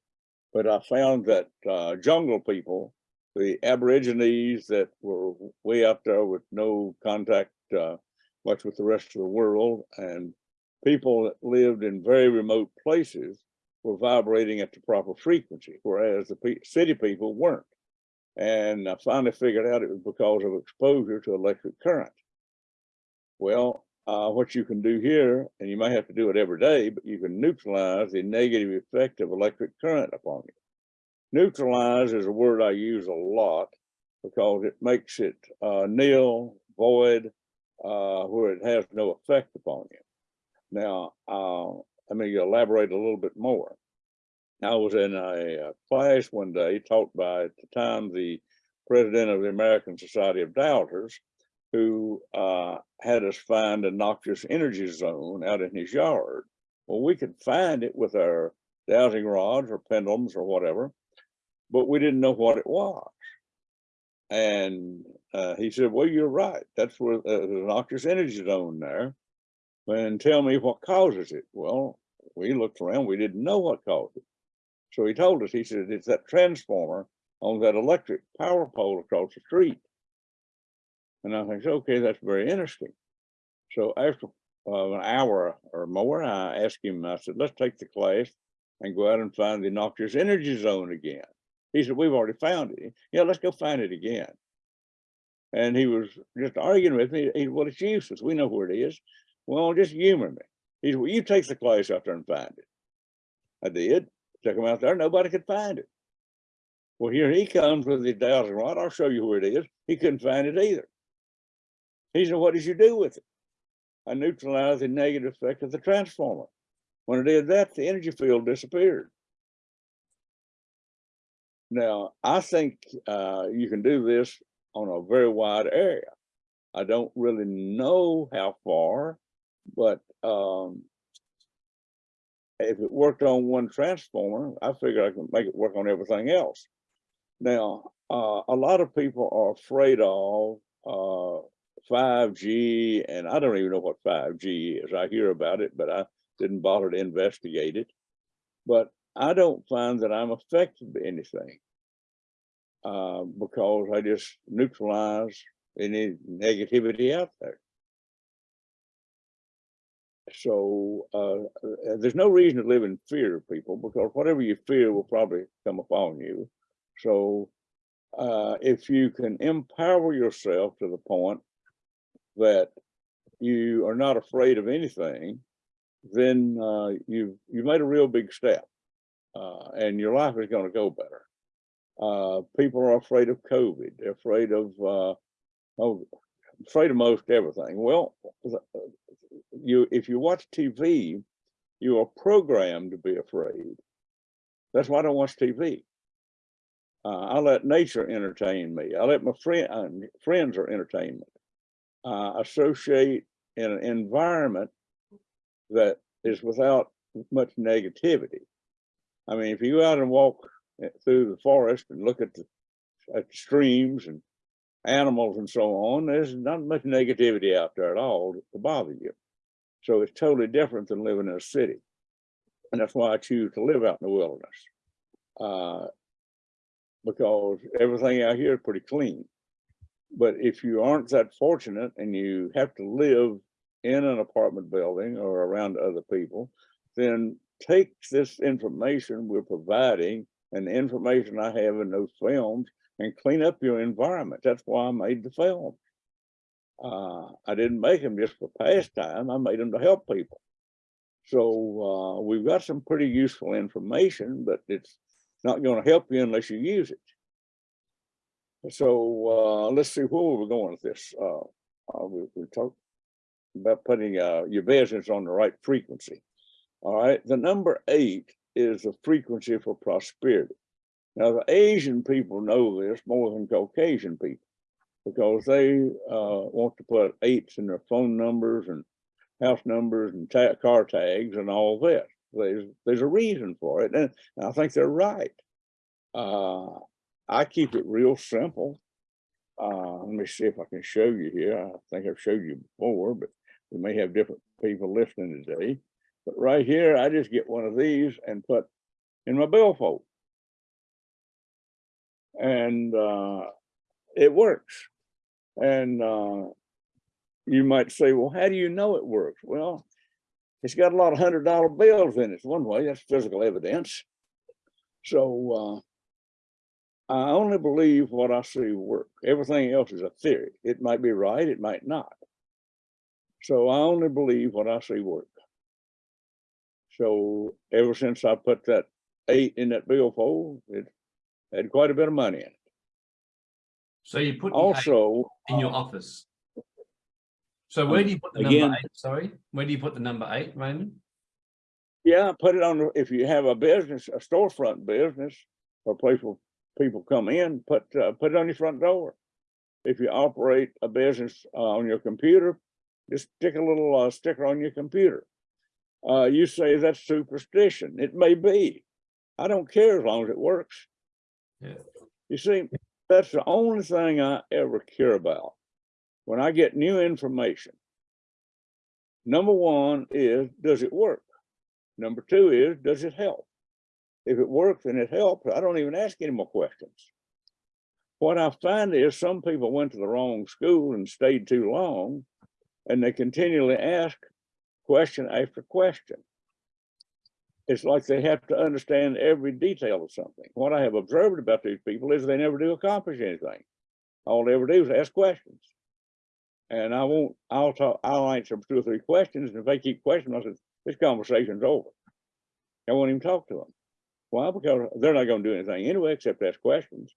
But I found that uh, jungle people, the aborigines that were way up there with no contact uh, much with the rest of the world, and people that lived in very remote places were vibrating at the proper frequency, whereas the pe city people weren't. And I finally figured out it was because of exposure to electric current. Well, uh, what you can do here, and you may have to do it every day, but you can neutralize the negative effect of electric current upon you. Neutralize is a word I use a lot because it makes it uh, nil, void, uh, where it has no effect upon you. Now, uh, let me elaborate a little bit more. I was in a, a class one day taught by, at the time, the president of the American Society of Dowsers, who uh, had us find a noxious energy zone out in his yard. Well, we could find it with our dowsing rods or pendulums or whatever, but we didn't know what it was. And uh, he said, well, you're right. That's where uh, noxious energy zone there. And tell me what causes it. Well, we looked around, we didn't know what caused it. So he told us, he said, it's that transformer on that electric power pole across the street. And I think, okay, that's very interesting. So after uh, an hour or more, I asked him, I said, let's take the class and go out and find the noxious energy zone again. He said, we've already found it. Yeah, let's go find it again. And he was just arguing with me. He said, well, it's useless. We know where it is. Well, just humor me. He said, well, you take the class out there and find it. I did. Took him out there. Nobody could find it. Well, here he comes with his dowsing rod. I'll show you where it is. He couldn't find it either. He said, what did you do with it? I neutralized the negative effect of the transformer. When I did that, the energy field disappeared. Now, I think uh, you can do this on a very wide area. I don't really know how far, but um, if it worked on one transformer, I figure I can make it work on everything else. Now, uh, a lot of people are afraid of uh, 5G, and I don't even know what 5G is. I hear about it, but I didn't bother to investigate it. But I don't find that I'm affected by anything uh, because I just neutralize any negativity out there. So uh, there's no reason to live in fear of people because whatever you fear will probably come upon you. So uh, if you can empower yourself to the point that you are not afraid of anything, then uh, you've you made a real big step, uh, and your life is going to go better. Uh, people are afraid of COVID. They're afraid of uh, oh, afraid of most everything. Well, you if you watch TV, you are programmed to be afraid. That's why I don't watch TV. Uh, I let nature entertain me. I let my friend, uh, friends are entertainment. Uh, associate in an environment that is without much negativity. I mean, if you go out and walk eh, through the forest and look at the at streams and animals and so on, there's not much negativity out there at all to bother you. So it's totally different than living in a city. And that's why I choose to live out in the wilderness. Uh, because everything out here is pretty clean. But if you aren't that fortunate and you have to live in an apartment building or around other people, then take this information we're providing and the information I have in those films and clean up your environment. That's why I made the film. Uh, I didn't make them just for pastime. I made them to help people. So uh, we've got some pretty useful information, but it's not going to help you unless you use it. So uh, let's see where we're going with this. Uh, uh, we, we talked about putting uh, your business on the right frequency. All right, the number eight is the frequency for prosperity. Now, the Asian people know this more than Caucasian people because they uh, want to put eights in their phone numbers and house numbers and ta car tags and all this. There's, there's a reason for it, and I think they're right. Uh, I keep it real simple. Uh, let me see if I can show you here. I think I've showed you before, but we may have different people listening today. But right here, I just get one of these and put in my billfold. And uh, it works. And uh, you might say, well, how do you know it works? Well, it's got a lot of hundred dollar bills in it. One way, that's physical evidence. So uh, I only believe what I see work. Everything else is a theory. It might be right, it might not. So I only believe what I see work. So ever since I put that eight in that billfold, it had quite a bit of money in it. So you put Also, in your uh, office. So where do you put the again- number eight? Sorry, where do you put the number eight, Raymond? yeah, put it on, if you have a business, a storefront business, or place where people come in, put, uh, put it on your front door. If you operate a business uh, on your computer, just stick a little uh, sticker on your computer. Uh, you say that's superstition. It may be. I don't care as long as it works. Yeah. You see, that's the only thing I ever care about. When I get new information, number one is, does it work? Number two is, does it help? If it works and it helps, I don't even ask any more questions. What I find is some people went to the wrong school and stayed too long, and they continually ask question after question. It's like they have to understand every detail of something. What I have observed about these people is they never do accomplish anything. All they ever do is ask questions. And I won't, I'll talk, I'll answer two or three questions, and if they keep questioning, I said, this conversation's over. I won't even talk to them. Why? Because they're not gonna do anything anyway, except ask questions.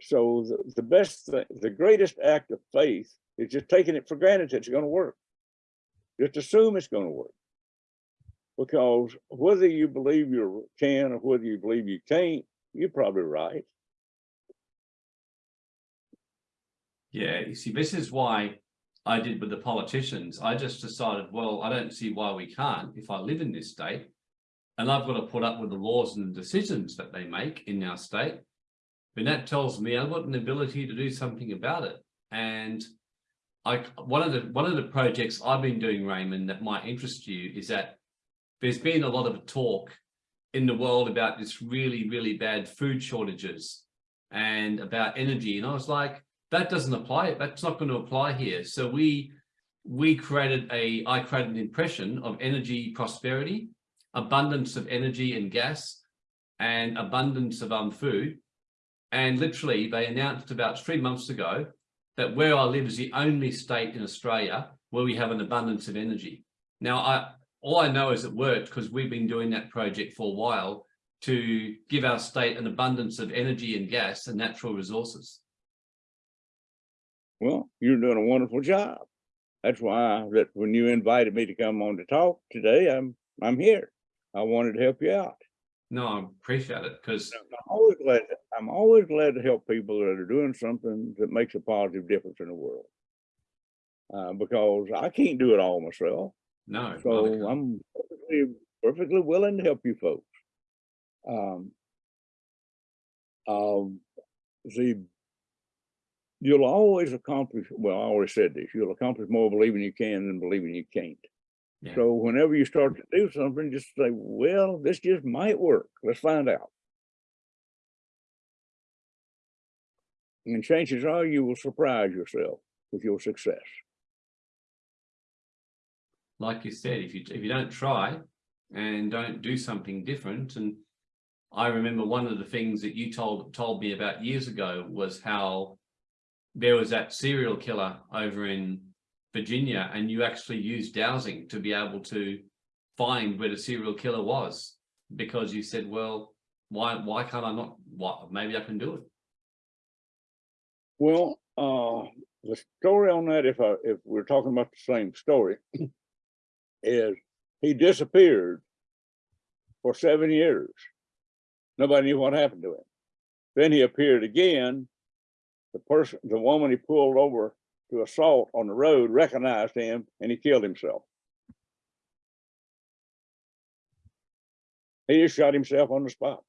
So the, the best, thi- the greatest act of faith is just taking it for granted that it's gonna work. Just assume it's gonna work. Because whether you believe you can or whether you believe you can't, you're probably right. Yeah, you see, this is why I did with the politicians. I just decided, well, I don't see why we can't if I live in this state. And I've got to put up with the laws and the decisions that they make in our state. Then that tells me I've got an ability to do something about it. And I, one of the one of the projects I've been doing, Raymond, that might interest you is that there's been a lot of talk in the world about this really, really bad food shortages and about energy. And I was like, that doesn't apply. That's not going to apply here. So we we created a I created an impression of energy prosperity, abundance of energy and gas, and abundance of um food. And literally, they announced about three months ago that where I live is the only state in Australia where we have an abundance of energy. Now, I all I know is it worked because we've been doing that project for a while to give our state an abundance of energy and gas and natural resources. Well, you're doing a wonderful job. That's why that when you invited me to come on to talk today, I'm I'm here. I wanted to help you out. No, I appreciate it because I'm always glad, I'm always glad to help people that are doing something that makes a positive difference in the world. Uh, because I can't do it all myself, no, so. I'm perfectly, perfectly willing to help you folks. Um. Um, the. You'll always accomplish, well, I already said this, you'll accomplish more believing you can than believing you can't. Yeah. So whenever you start to do something, just say, well, this just might work. Let's find out. And chances are you will surprise yourself with your success. Like you said, if you if you don't try and don't do something different, and I remember one of the things that you told told me about years ago was how there was that serial killer over in Virginia, and you actually used dowsing to be able to find where the serial killer was because you said, well, why why can't I not? What maybe I can do it. Well, uh, the story on that, if I, if we're talking about the same story, is he disappeared for seven years. Nobody knew what happened to him. Then he appeared again. The person, the woman he pulled over to assault on the road recognized him and he killed himself. He just shot himself on the spot.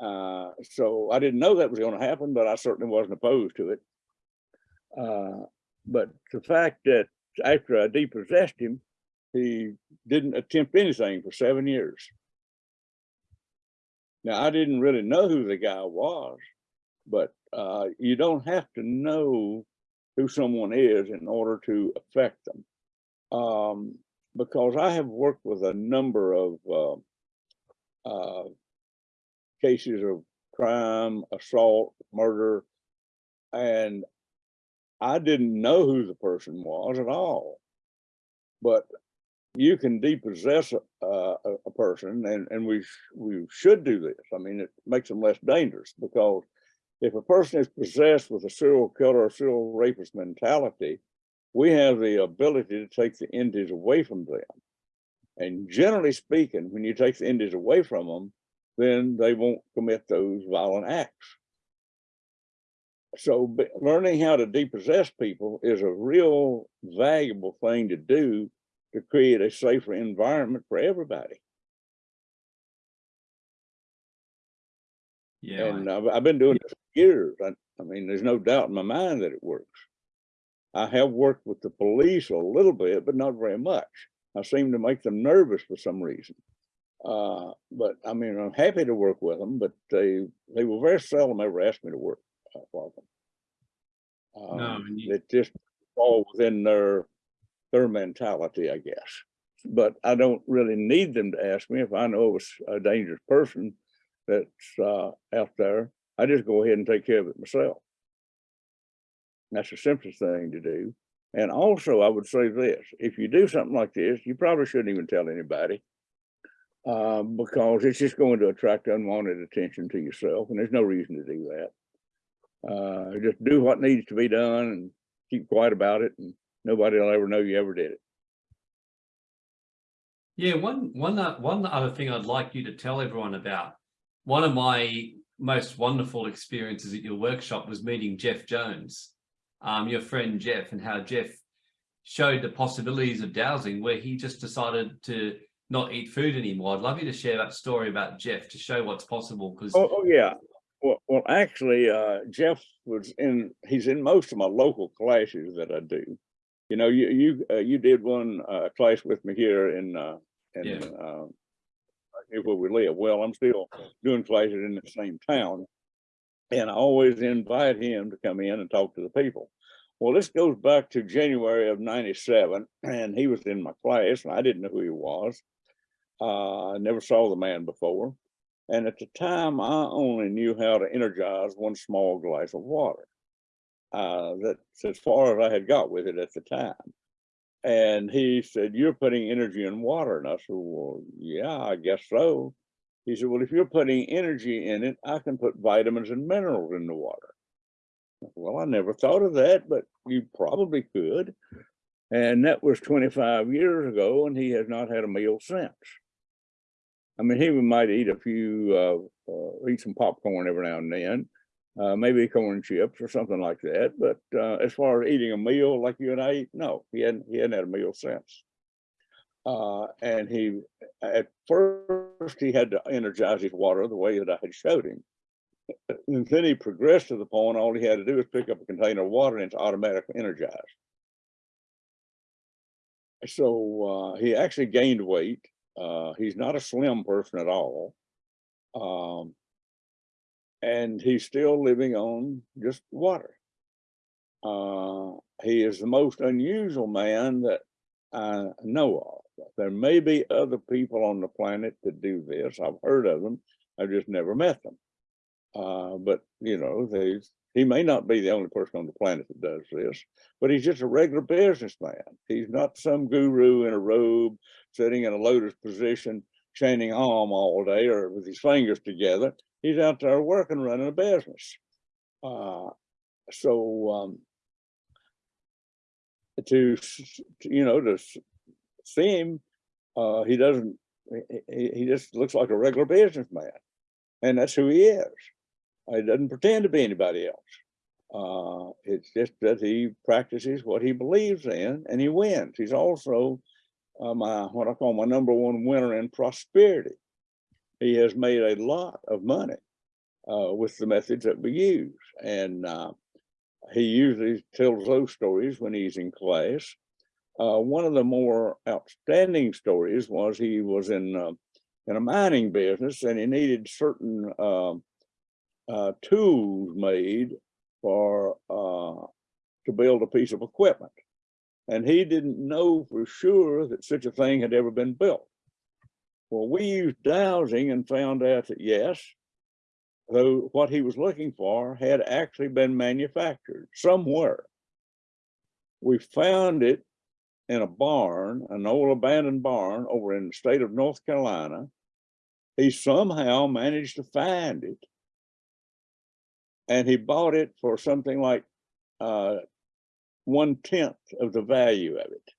Uh, so I didn't know that was gonna happen, but I certainly wasn't opposed to it. Uh, but the fact that after I depossessed him, he didn't attempt anything for seven years. Now, I didn't really know who the guy was, but, uh, you don't have to know who someone is in order to affect them. Um, because I have worked with a number of, uh, uh, cases of crime, assault, murder, and I didn't know who the person was at all. But you can depossess a, a, a person and, and we, sh- we should do this. I mean, it makes them less dangerous because if a person is possessed with a serial killer or serial rapist mentality, we have the ability to take the entities away from them. And generally speaking, when you take the entities away from them, then they won't commit those violent acts. So learning how to depossess people is a real valuable thing to do to create a safer environment for everybody. Yeah, And I've, I've been doing this for years. I, I mean, there's no doubt in my mind that it works. I have worked with the police a little bit, but not very much. I seem to make them nervous for some reason. Uh, but I mean, I'm happy to work with them, but they, they will very seldom ever ask me to work uh, for them. No, Um, you- It just fall within their, their mentality, I guess. But I don't really need them to ask me if I know a dangerous person that's uh, out there. I just go ahead and take care of it myself. That's the simplest thing to do. And also, I would say this, if you do something like this, you probably shouldn't even tell anybody. Uh, because it's just going to attract unwanted attention to yourself, and there's no reason to do that. Uh, just do what needs to be done and keep quiet about it, and nobody will ever know you ever did it. Yeah, one one o- one other thing I'd like you to tell everyone about. One of my most wonderful experiences at your workshop was meeting Jeff Jones, um, your friend Jeff, and how Jeff showed the possibilities of dowsing, where he just decided to not eat food anymore. I'd love you to share that story about Jeff to show what's possible. Because Oh, oh, yeah. Well, well, actually, uh, Jeff was in, he's in most of my local classes that I do. You know, you, you, uh, you did one, uh, class with me here in, uh, in, Yeah. uh, where we live. Well, I'm still doing classes in the same town. And I always invite him to come in and talk to the people. Well, this goes back to January of ninety-seven, and he was in my class, and I didn't know who he was. Uh, I never saw the man before. And at the time, I only knew how to energize one small glass of water. Uh, that's as far as I had got with it at the time. And he said, you're putting energy in water. And I said, well, yeah, I guess so. He said, well, if you're putting energy in it, I can put vitamins and minerals in the water. Well, I never thought of that, but you probably could. And that was twenty-five years ago, and he has not had a meal since. I mean, he might eat a few, uh, uh, eat some popcorn every now and then. Uh, maybe corn chips or something like that, but, uh, as far as eating a meal like you and I eat, no, he hadn't, he hadn't had a meal since. Uh, and he, at first, he had to energize his water the way that I had showed him. And then he progressed to the point, all he had to do was pick up a container of water and it's automatically energized. So, uh, he actually gained weight. Uh, he's not a slim person at all. Um, and he's still living on just water. Uh, he is the most unusual man that I know of. There may be other people on the planet that do this. I've heard of them. I've just never met them. Uh, but you know, they, he may not be the only person on the planet that does this, but he's just a regular businessman. He's not some guru in a robe sitting in a lotus position, chanting Om all day or with his fingers together. He's out there working, running a business. Uh, so, um, to, you know, to see him, uh, he doesn't, he, he just looks like a regular businessman. And that's who he is. He doesn't pretend to be anybody else. Uh, it's just that he practices what he believes in and he wins. He's also uh, my, what I call my number one winner in prosperity. He has made a lot of money uh, with the methods that we use. And uh, he usually tells those stories when he's in class. Uh, one of the more outstanding stories was he was in uh, in a mining business and he needed certain uh, tools made for uh, to build a piece of equipment. And he didn't know for sure that such a thing had ever been built. Well, we used dowsing and found out that yes, though what he was looking for had actually been manufactured somewhere. We found it in a barn, an old abandoned barn over in the state of North Carolina. He somehow managed to find it. And he bought it for something like uh, one tenth of the value of it.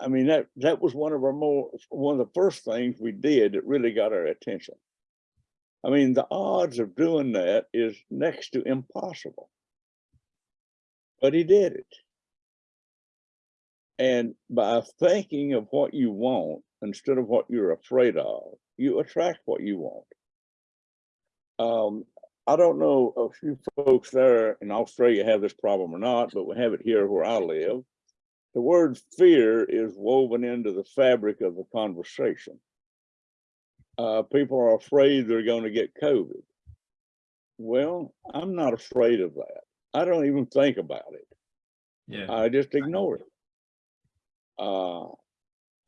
I mean, that, that was one of our more, one of the first things we did that really got our attention. I mean, the odds of doing that is next to impossible. But he did it. And by thinking of what you want instead of what you're afraid of, you attract what you want. Um, I don't know a few folks there in Australia have this problem or not, but we have it here where I live. The word fear is woven into the fabric of the conversation. Uh, people are afraid they're going to get COVID. Well, I'm not afraid of that. I don't even think about it. Yeah. I just ignore it. Uh,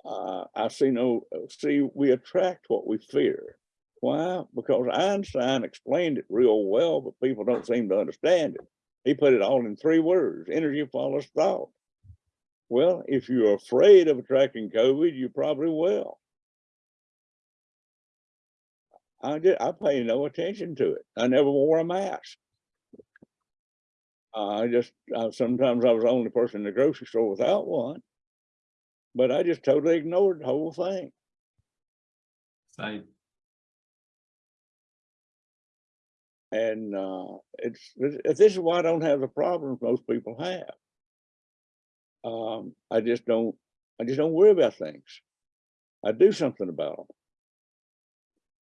uh, I see no, see, we attract what we fear. Why? Because Einstein explained it real well, but people don't seem to understand it. He put it all in three words, energy follows thought. Well, if you're afraid of attracting COVID, you probably will. I did, I pay no attention to it. I never wore a mask. I just, uh, sometimes I was the only person in the grocery store without one. But I just totally ignored the whole thing. Same. And uh, it's, this is why I don't have the problems most people have. Um, I just don't, I just don't worry about things. I do something about them.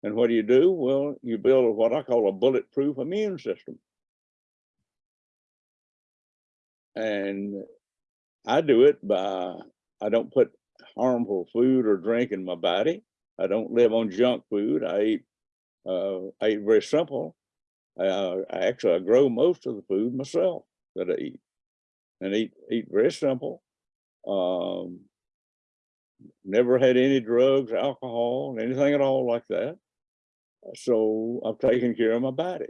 And what do you do? Well, you build what I call a bulletproof immune system. And I do it by, I don't put harmful food or drink in my body. I don't live on junk food. I eat, uh, I eat very simple. Uh, I actually, I grow most of the food myself that I eat and eat, eat very simple. Um, never had any drugs, alcohol, anything at all like that. So I've taken care of my body.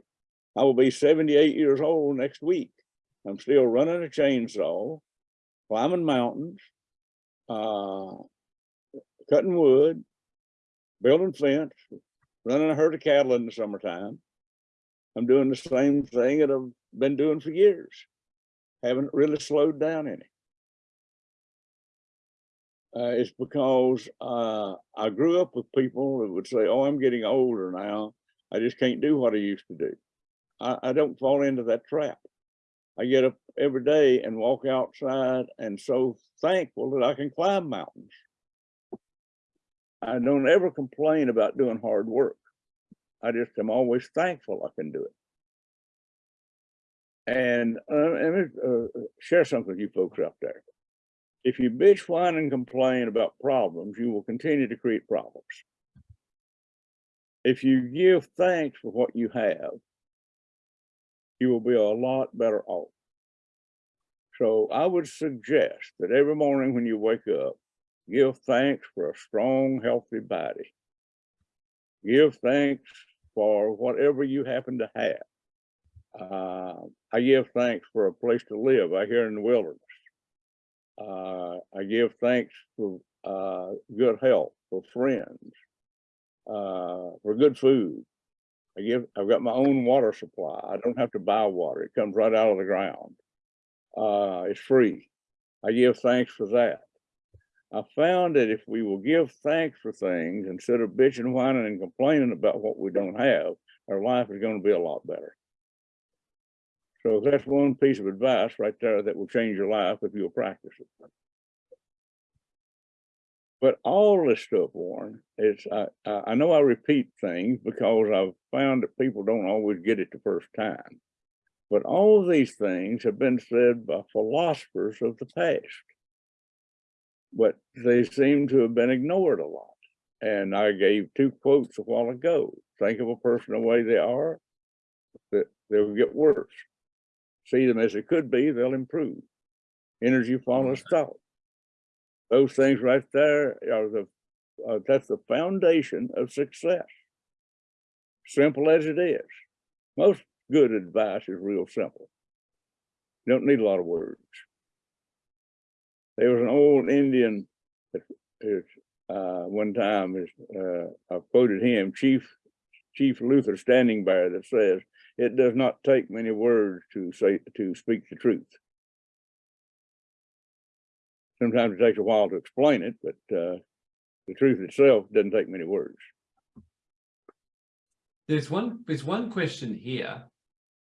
I will be 78 years old next week. I'm still running a chainsaw, climbing mountains, uh, cutting wood, building fence, running a herd of cattle in the summertime. I'm doing the same thing that I've been doing for years. Haven't really slowed down any. Uh, it's because uh, I grew up with people that would say, "Oh, I'm getting older now. I just can't do what I used to do." I, I don't fall into that trap. I get up every day and walk outside and so thankful that I can climb mountains. I don't ever complain about doing hard work. I just am always thankful I can do it. And uh, let me uh, share something with you folks out there. If you bitch, whine, and complain about problems, you will continue to create problems. If you give thanks for what you have, you will be a lot better off. So I would suggest that every morning when you wake up, give thanks for a strong, healthy body. Give thanks for whatever you happen to have. Uh, I give thanks for a place to live out here in the wilderness. Uh, I give thanks for uh, good health, for friends, uh, for good food. I give, I've got my own water supply. I don't have to buy water. It comes right out of the ground. Uh, it's free. I give thanks for that. I found that if we will give thanks for things instead of bitching, whining, and complaining about what we don't have, our life is going to be a lot better. So that's one piece of advice right there that will change your life if you'll practice it. But all this stuff, Warren, is I, know I repeat things because I've found that people don't always get it the first time. But all these things have been said by philosophers of the past. But they seem to have been ignored a lot. And I gave two quotes a while ago. Think of a person the way they are, that they'll get worse. See them as they could be, they'll improve. Energy follows thought. Those things right there are the, uh, that's the foundation of success. Simple as it is. Most good advice is real simple. You don't need a lot of words. There was an old Indian uh, one time uh, I quoted him, Chief, Chief Luther Standing Bear that says, it does not take many words to say, to speak the truth. Sometimes it takes a while to explain it, but, uh, the truth itself doesn't take many words. There's one, there's one question here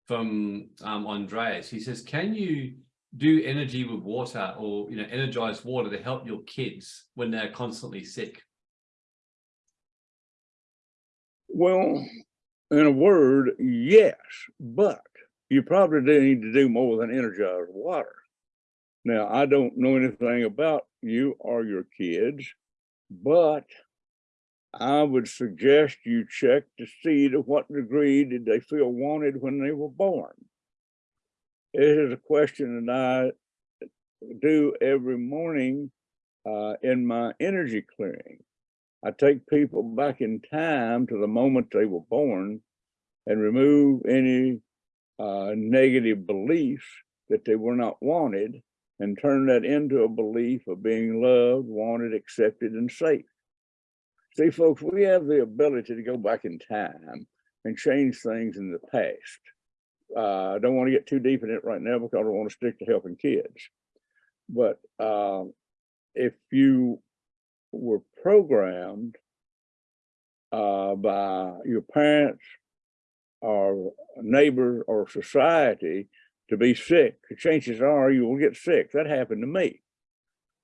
from um, Andreas. He says, can you do energy with water or, you know, energize water to help your kids when they're constantly sick? Well, in a word, yes, but you probably do need to do more than energize water. Now, I don't know anything about you or your kids, but I would suggest you check to see to what degree did they feel wanted when they were born. It is a question that I do every morning uh, in my energy clearing. I take people back in time to the moment they were born and remove any uh, negative beliefs that they were not wanted and turn that into a belief of being loved, wanted, accepted, and safe. See, folks, we have the ability to go back in time and change things in the past. Uh, I don't want to get too deep in it right now because I don't want to stick to helping kids. But uh, if you were programmed uh, by your parents or neighbors or society to be sick, the chances are you will get sick. That happened to me.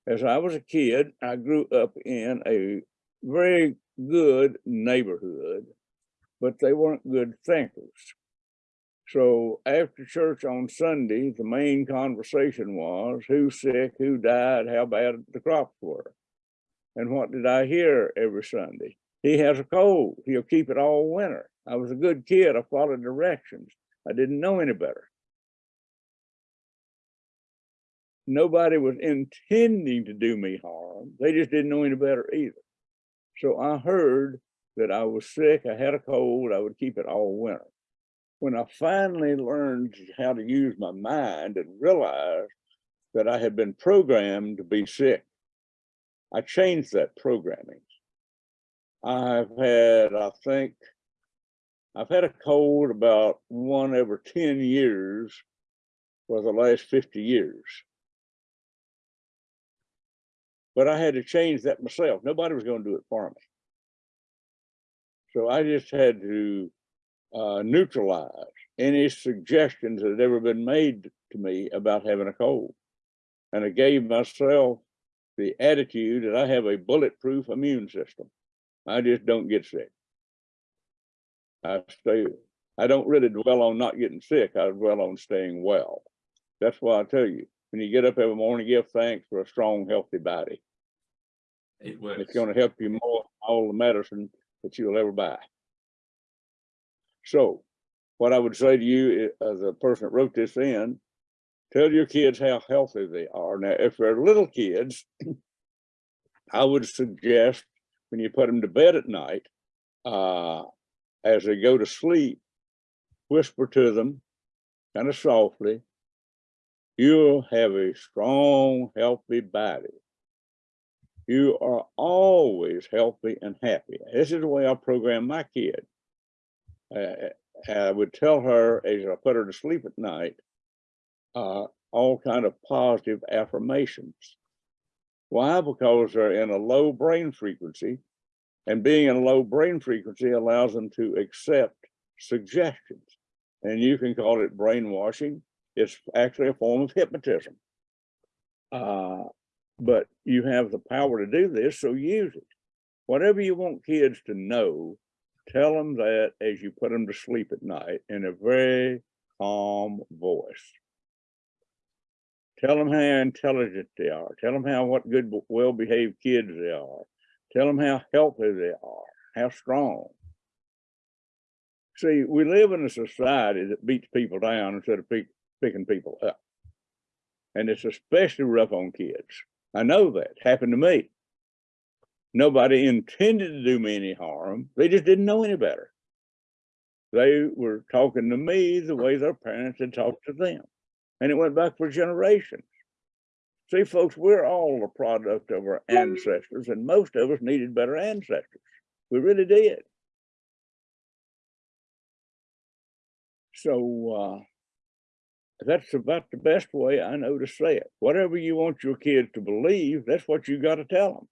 As I was a kid, I grew up in a very good neighborhood, but they weren't good thinkers. So after church on Sunday, the main conversation was who's sick, who died, how bad the crops were. And what did I hear every Sunday? He has a cold. He'll keep it all winter. I was a good kid. I followed directions. I didn't know any better. Nobody was intending to do me harm. They just didn't know any better either. So I heard that I was sick, I had a cold, I would keep it all winter. When I finally learned how to use my mind and realized that I had been programmed to be sick, I changed that programming. I've had, I think, I've had a cold about one every 10 years for the last 50 years. but I had to change that myself. Nobody was gonna do it for me. So I just had to uh, neutralize any suggestions that had ever been made to me about having a cold. And I gave myself the attitude that I have a bulletproof immune system. I just don't get sick. I stay, I don't really dwell on not getting sick. I dwell on staying well. That's why I tell you, when you get up every morning, give thanks for a strong, healthy body. It works. It's gonna help you more than all the medicine that you'll ever buy. So what I would say to you, as a person that wrote this in, tell your kids how healthy they are. Now, if they're little kids, I would suggest when you put them to bed at night, uh, as they go to sleep, whisper to them kind of softly, you'll have a strong, healthy body. You are always healthy and happy. This is the way I program my kid. Uh, I would tell her as I put her to sleep at night, uh, all kind of positive affirmations. Why? Because they're in a low brain frequency and being in a low brain frequency allows them to accept suggestions. And you can call it brainwashing. It's actually a form of hypnotism. Uh, but you have the power to do this, so use it. Whatever you want kids to know, tell them that as you put them to sleep at night in a very calm voice. Tell them how intelligent they are. Tell them how what good, well-behaved kids they are. Tell them how healthy they are, how strong. See, we live in a society that beats people down instead of pick, picking people up. And it's especially rough on kids. I know that happened to me. Nobody intended to do me any harm. They just didn't know any better. They were talking to me the way their parents had talked to them. And it went back for generations. See, folks, we're all a product of our ancestors, and most of us needed better ancestors. We really did. So, uh, that's about the best way I know to say it. Whatever you want your kids to believe, that's what you got to tell them.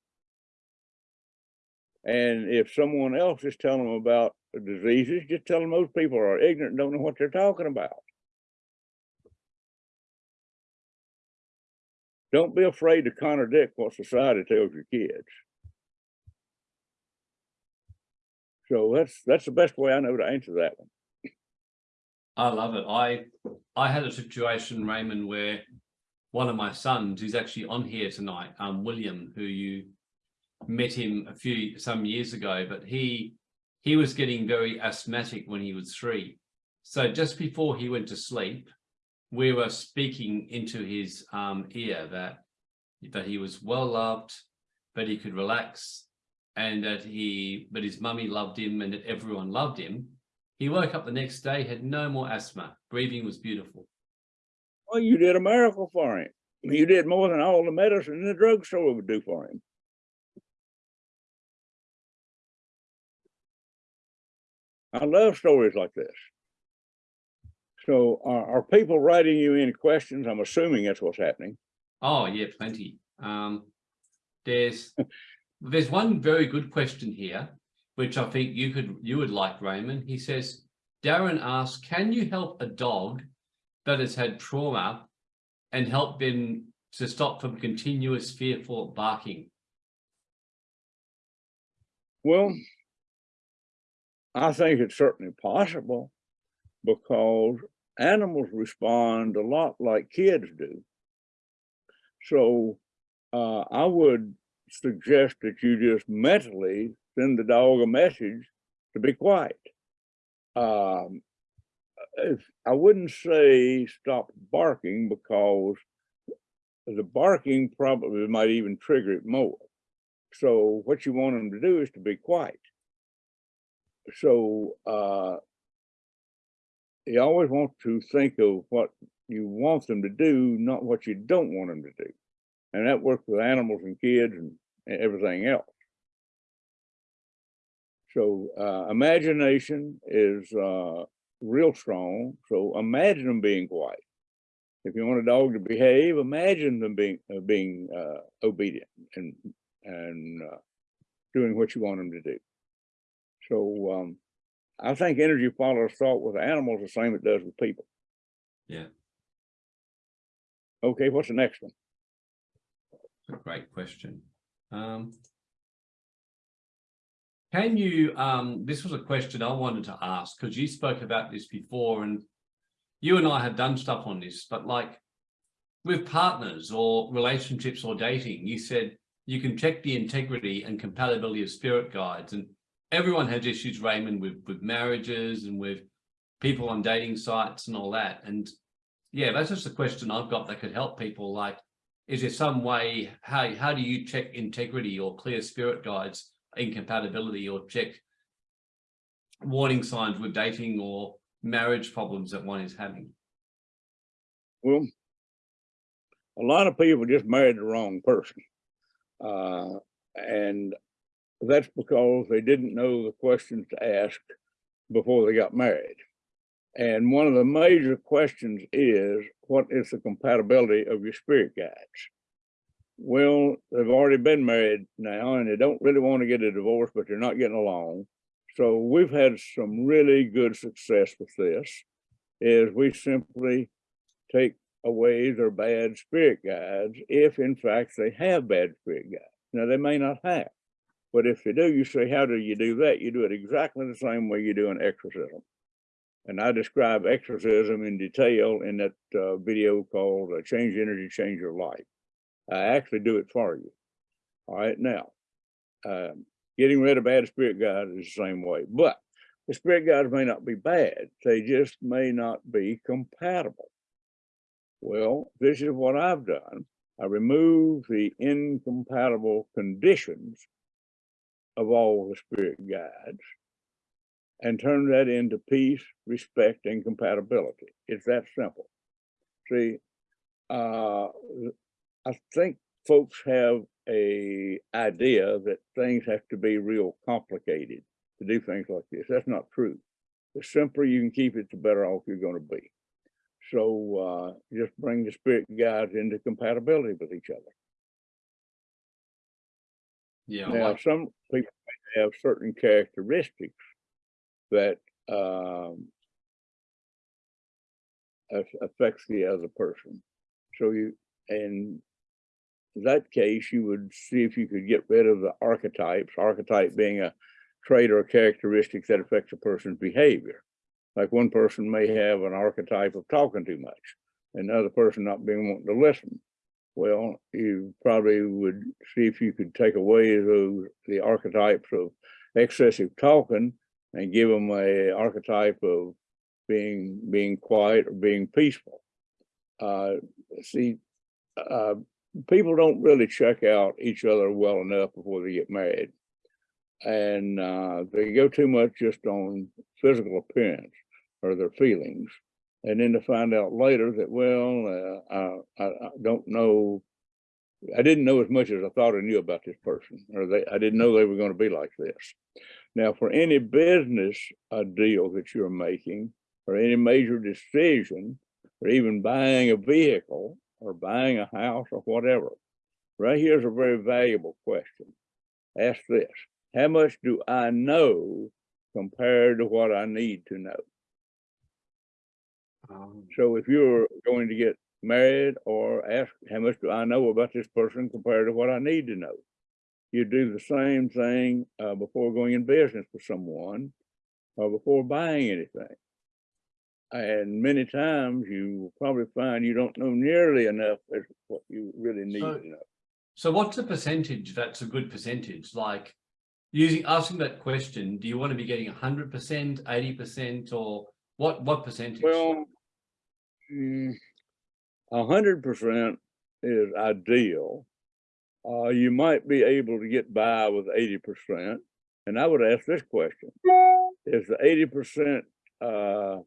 And if someone else is telling them about diseases, just tell them those people are ignorant, and don't know what they're talking about. Don't be afraid to contradict what society tells your kids. So that's, that's the best way I know to answer that one. I love it. I I had a situation, Raymond, where one of my sons, who's actually on here tonight, um, William, who you met him a few some years ago, but he he was getting very asthmatic when he was three. So just before he went to sleep, we were speaking into his um, ear that that he was well loved, but he could relax, and that he but his mummy loved him, and that everyone loved him. He woke up the next day, had no more asthma. Breathing was beautiful. Well, you did a miracle for him. You did more than all the medicine in the drugstore would do for him. I love stories like this. So are, are people writing you any questions? I'm assuming that's what's happening. Oh yeah, plenty. Um, there's there's one very good question here, which I think you could you would like, Raymond. He says, Darren asks, can you help a dog that has had trauma and help them to stop from continuous fearful barking? Well, I think it's certainly possible because animals respond a lot like kids do. So uh, I would suggest that you just mentally send the dog a message to be quiet. Um, if, I wouldn't say stop barking because the barking probably might even trigger it more. So what you want them to do is to be quiet. So uh, you always want to think of what you want them to do, not what you don't want them to do. And that works with animals and kids and and everything else. So uh, imagination is uh, real strong. So imagine them being quiet. If you want a dog to behave, imagine them being, uh, being, uh, obedient and, and, uh, doing what you want them to do. So, um, I think energy follows thought with animals the same it does with people. Yeah. Okay, what's the next one? A great question. Um, can you, um, this was a question I wanted to ask, because you spoke about this before and you and I have done stuff on this, but like with partners or relationships or dating, you said you can check the integrity and compatibility of spirit guides. And everyone has issues, Raymond, with, with marriages and with people on dating sites and all that. And yeah, that's just a question I've got that could help people. Like, is there some way, how, how do you check integrity or clear spirit guides, incompatibility or check warning signs with dating or marriage problems that one is having? Well, a lot of people just married the wrong person. Uh, and that's because they didn't know the questions to ask before they got married. And one of the major questions is, what is the compatibility of your spirit guides? Well, they've already been married now and they don't really want to get a divorce, but they're not getting along. So we've had some really good success with this, is we simply take away their bad spirit guides if in fact they have bad spirit guides. Now they may not have, but if you do, you say, how do you do that? You do it exactly the same way you do an exorcism. And I describe exorcism in detail in that uh, video called uh, Change Energy, Change Your Life. I actually do it for you. All right, now, um, getting rid of bad spirit guides is the same way, but the spirit guides may not be bad. They just may not be compatible. Well, this is what I've done. I remove the incompatible conditions of all the spirit guides and turn that into peace, respect, and compatibility. It's that simple. See, uh, I think folks have a idea that things have to be real complicated to do things like this. That's not true. The simpler you can keep it, the better off you're going to be. So uh, just bring the spirit guides into compatibility with each other. Yeah, Now, like, some people have certain characteristics that um, aff- affects the other person. So you, in that case, you would see if you could get rid of the archetypes, archetype being a trait or a characteristic that affects a person's behavior. Like one person may have an archetype of talking too much, and the person not being wanting to listen. Well, you probably would see if you could take away those, the archetypes of excessive talking and give them a archetype of being, being quiet or being peaceful. Uh, see, uh, people don't really check out each other well enough before they get married. And, uh, they go too much just on physical appearance or their feelings. And then to find out later that, well, uh, I, I, don't know, I didn't know as much as I thought I knew about this person, or they, I didn't know they were going to be like this. Now, for any business uh, deal that you're making, or any major decision, or even buying a vehicle, or buying a house, or whatever, right here's a very valuable question. Ask this, how much do I know compared to what I need to know? Um, So if you're going to get married or ask, how much do I know about this person compared to what I need to know? You do the same thing uh, before going in business with someone or before buying anything. And many times you will probably find you don't know nearly enough as what you really need So- to know. so what's a percentage that's a good percentage? Like using, asking that question, do you want to be getting hundred percent, eighty percent, or what, what percentage? Well, hundred percent is ideal. Uh, you might be able to get by with eighty percent. And I would ask this question, is the eighty percent, uh,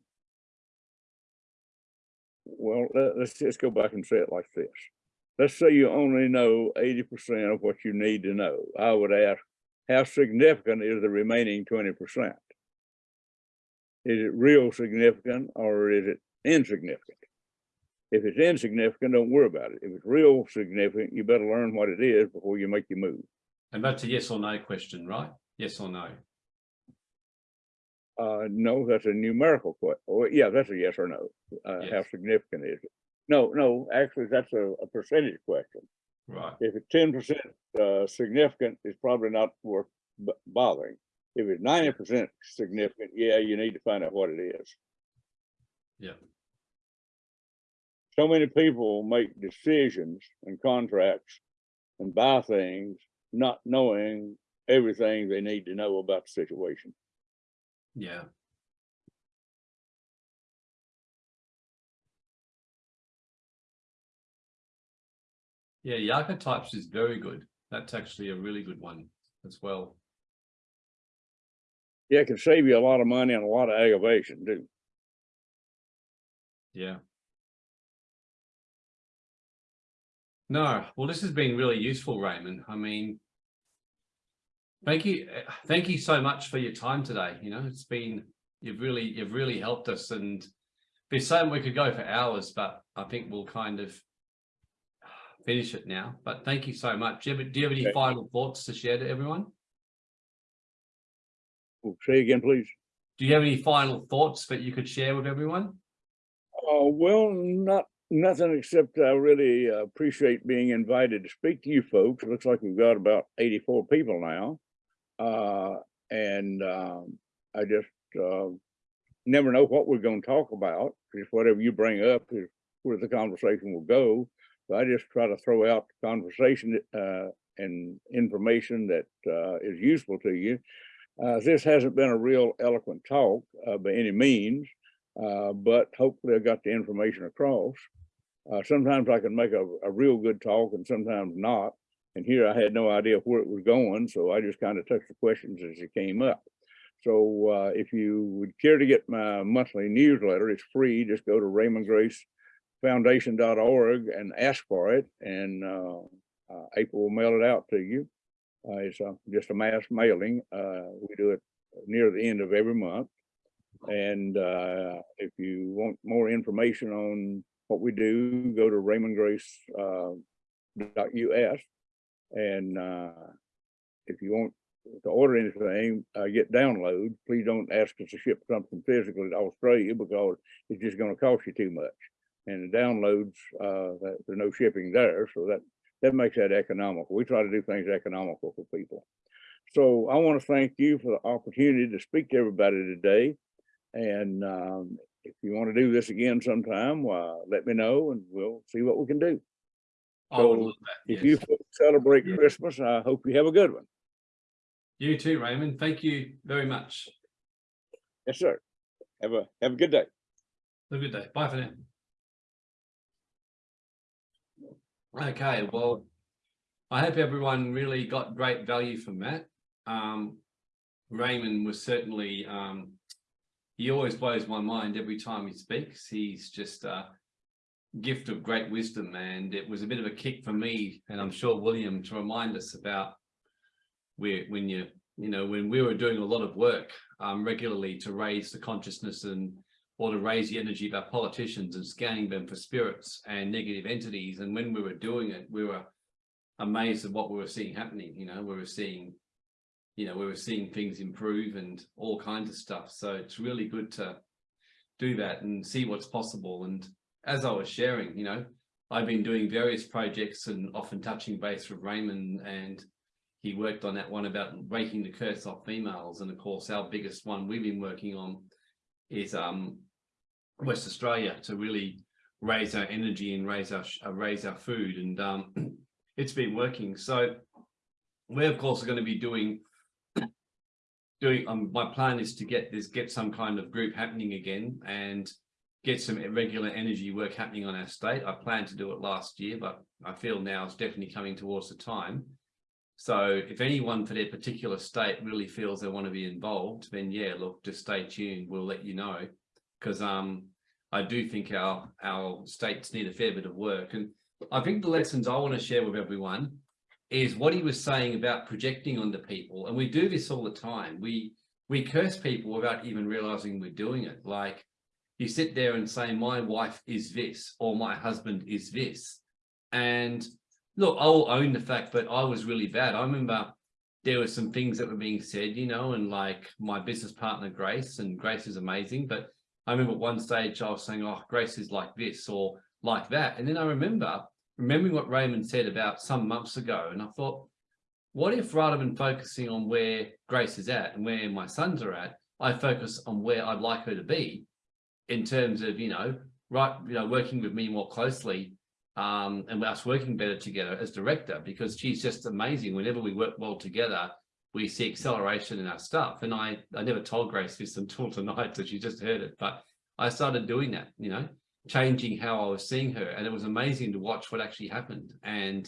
well, let, us just go back and say it like this. Let's say you only know eighty percent of what you need to know. I would ask, how significant is the remaining twenty percent? Is it real significant or is it insignificant? If it's insignificant, don't worry about it. If it's real significant, you better learn what it is before you make your move. And that's a yes or no question, right? Yes or no? Uh, no, that's a numerical question. Oh, yeah, that's a yes or no. Uh, how significant is it? No, no, actually, that's a, a percentage question. Right. If it's ten percent, uh, significant, it's probably not worth b- bothering. If it's ninety percent significant, yeah, you need to find out what it is. Yeah. So many people make decisions and contracts and buy things, not knowing everything they need to know about the situation. Yeah. Yeah, the archetypes is very good. That's actually a really good one as well. Yeah, it can save you a lot of money and a lot of aggravation too. Yeah. No, well, this has been really useful, Raymond. I mean, thank you, uh, thank you so much for your time today. You know, it's been, you've really, you've really helped us and there's so we could go for hours, but I think we'll kind of finish it now. But thank you so much. Do you have, do you have any Okay. final thoughts to share to everyone? Oh, Say again, please. Do you have any final thoughts that you could share with everyone? Oh, well, not, nothing except I really uh, appreciate being invited to speak to you folks. It looks like we've got about eighty-four people now. Uh, and, um, I just, uh, never know what we're gonna talk about. Just whatever you bring up is where the conversation will go. So I just try to throw out conversation, uh, and information that, uh, is useful to you. Uh, this hasn't been a real eloquent talk, by any means. Uh, but hopefully I got the information across. Uh, sometimes I can make a, a real good talk and sometimes not. And here I had no idea where it was going, so I just kind of touched the questions as it came up. So uh, if you would care to get my monthly newsletter, it's free. Just go to raymondgracefoundation.org and ask for it, and uh, uh, April will mail it out to you. Uh, it's just a mass mailing. We do it near the end of every month. And uh, if you want more information on what we do, go to raymondgrace.us. Uh. And uh, if you want to order anything, uh, get download, please don't ask us to ship something physically to Australia because it's just gonna cost you too much. And the downloads, uh, that- there's no shipping there, so that, that makes that economical. We try to do things economical for people. So I want to thank you for the opportunity to speak to everybody today. And um, if you want to do this again sometime, uh, let me know and we'll see what we can do. So. If you celebrate Yeah. Christmas, I hope you have a good one. You too, Raymond. Thank you very much. Yes, sir. Have a, have a good day. Have a good day. Bye for now. Okay, well, I hope everyone really got great value from that. Um, Raymond was certainly, um, he always blows my mind every time he speaks. He's just a gift of great wisdom and it was a bit of a kick for me and I'm sure William to remind us about where, when you, you know, when we were doing a lot of work um, regularly to raise the consciousness and or to raise the energy of our politicians and scanning them for spirits and negative entities. And when we were doing it, we were amazed at what we were seeing happening. You know, we were seeing, you know, we were seeing things improve and all kinds of stuff. So it's really good to do that and see what's possible. And as I was sharing, you know, I've been doing various projects and often touching base with Raymond and he worked on that one about breaking the curse off females. And of course, our biggest one we've been working on is um West Australia to really raise our energy and raise our uh, raise our food and um it's been working so we of course are going to be doing doing um my plan is to get this get some kind of group happening again and get some regular energy work happening on our state I planned to do it last year but I feel now it's definitely coming towards the time so if anyone for their particular state really feels they want to be involved, then yeah, look, just stay tuned. We'll let you know. Because um, I do think our our states need a fair bit of work. And I think the lessons I want to share with everyone is what he was saying about projecting onto people. And we do this all the time. We we curse people without even realizing we're doing it. Like you sit there and say, my wife is this, or my husband is this. And look, I'll own the fact that I was really bad. I remember there were some things that were being said, you know, and like my business partner, Grace, and Grace is amazing. But I remember at one stage I was saying, oh, Grace is like this or like that. And then I remember remembering what Raymond said about some months ago. And I thought, what if rather than focusing on where Grace is at and where my sons are at, I focus on where I'd like her to be in terms of, you know, right, you know, working with me more closely um, and us working better together as director because she's just amazing. Whenever we work well together, we see acceleration in our stuff. And I, I never told Grace this until tonight, so she just heard it. But I started doing that, you know, changing how I was seeing her. And it was amazing to watch what actually happened. And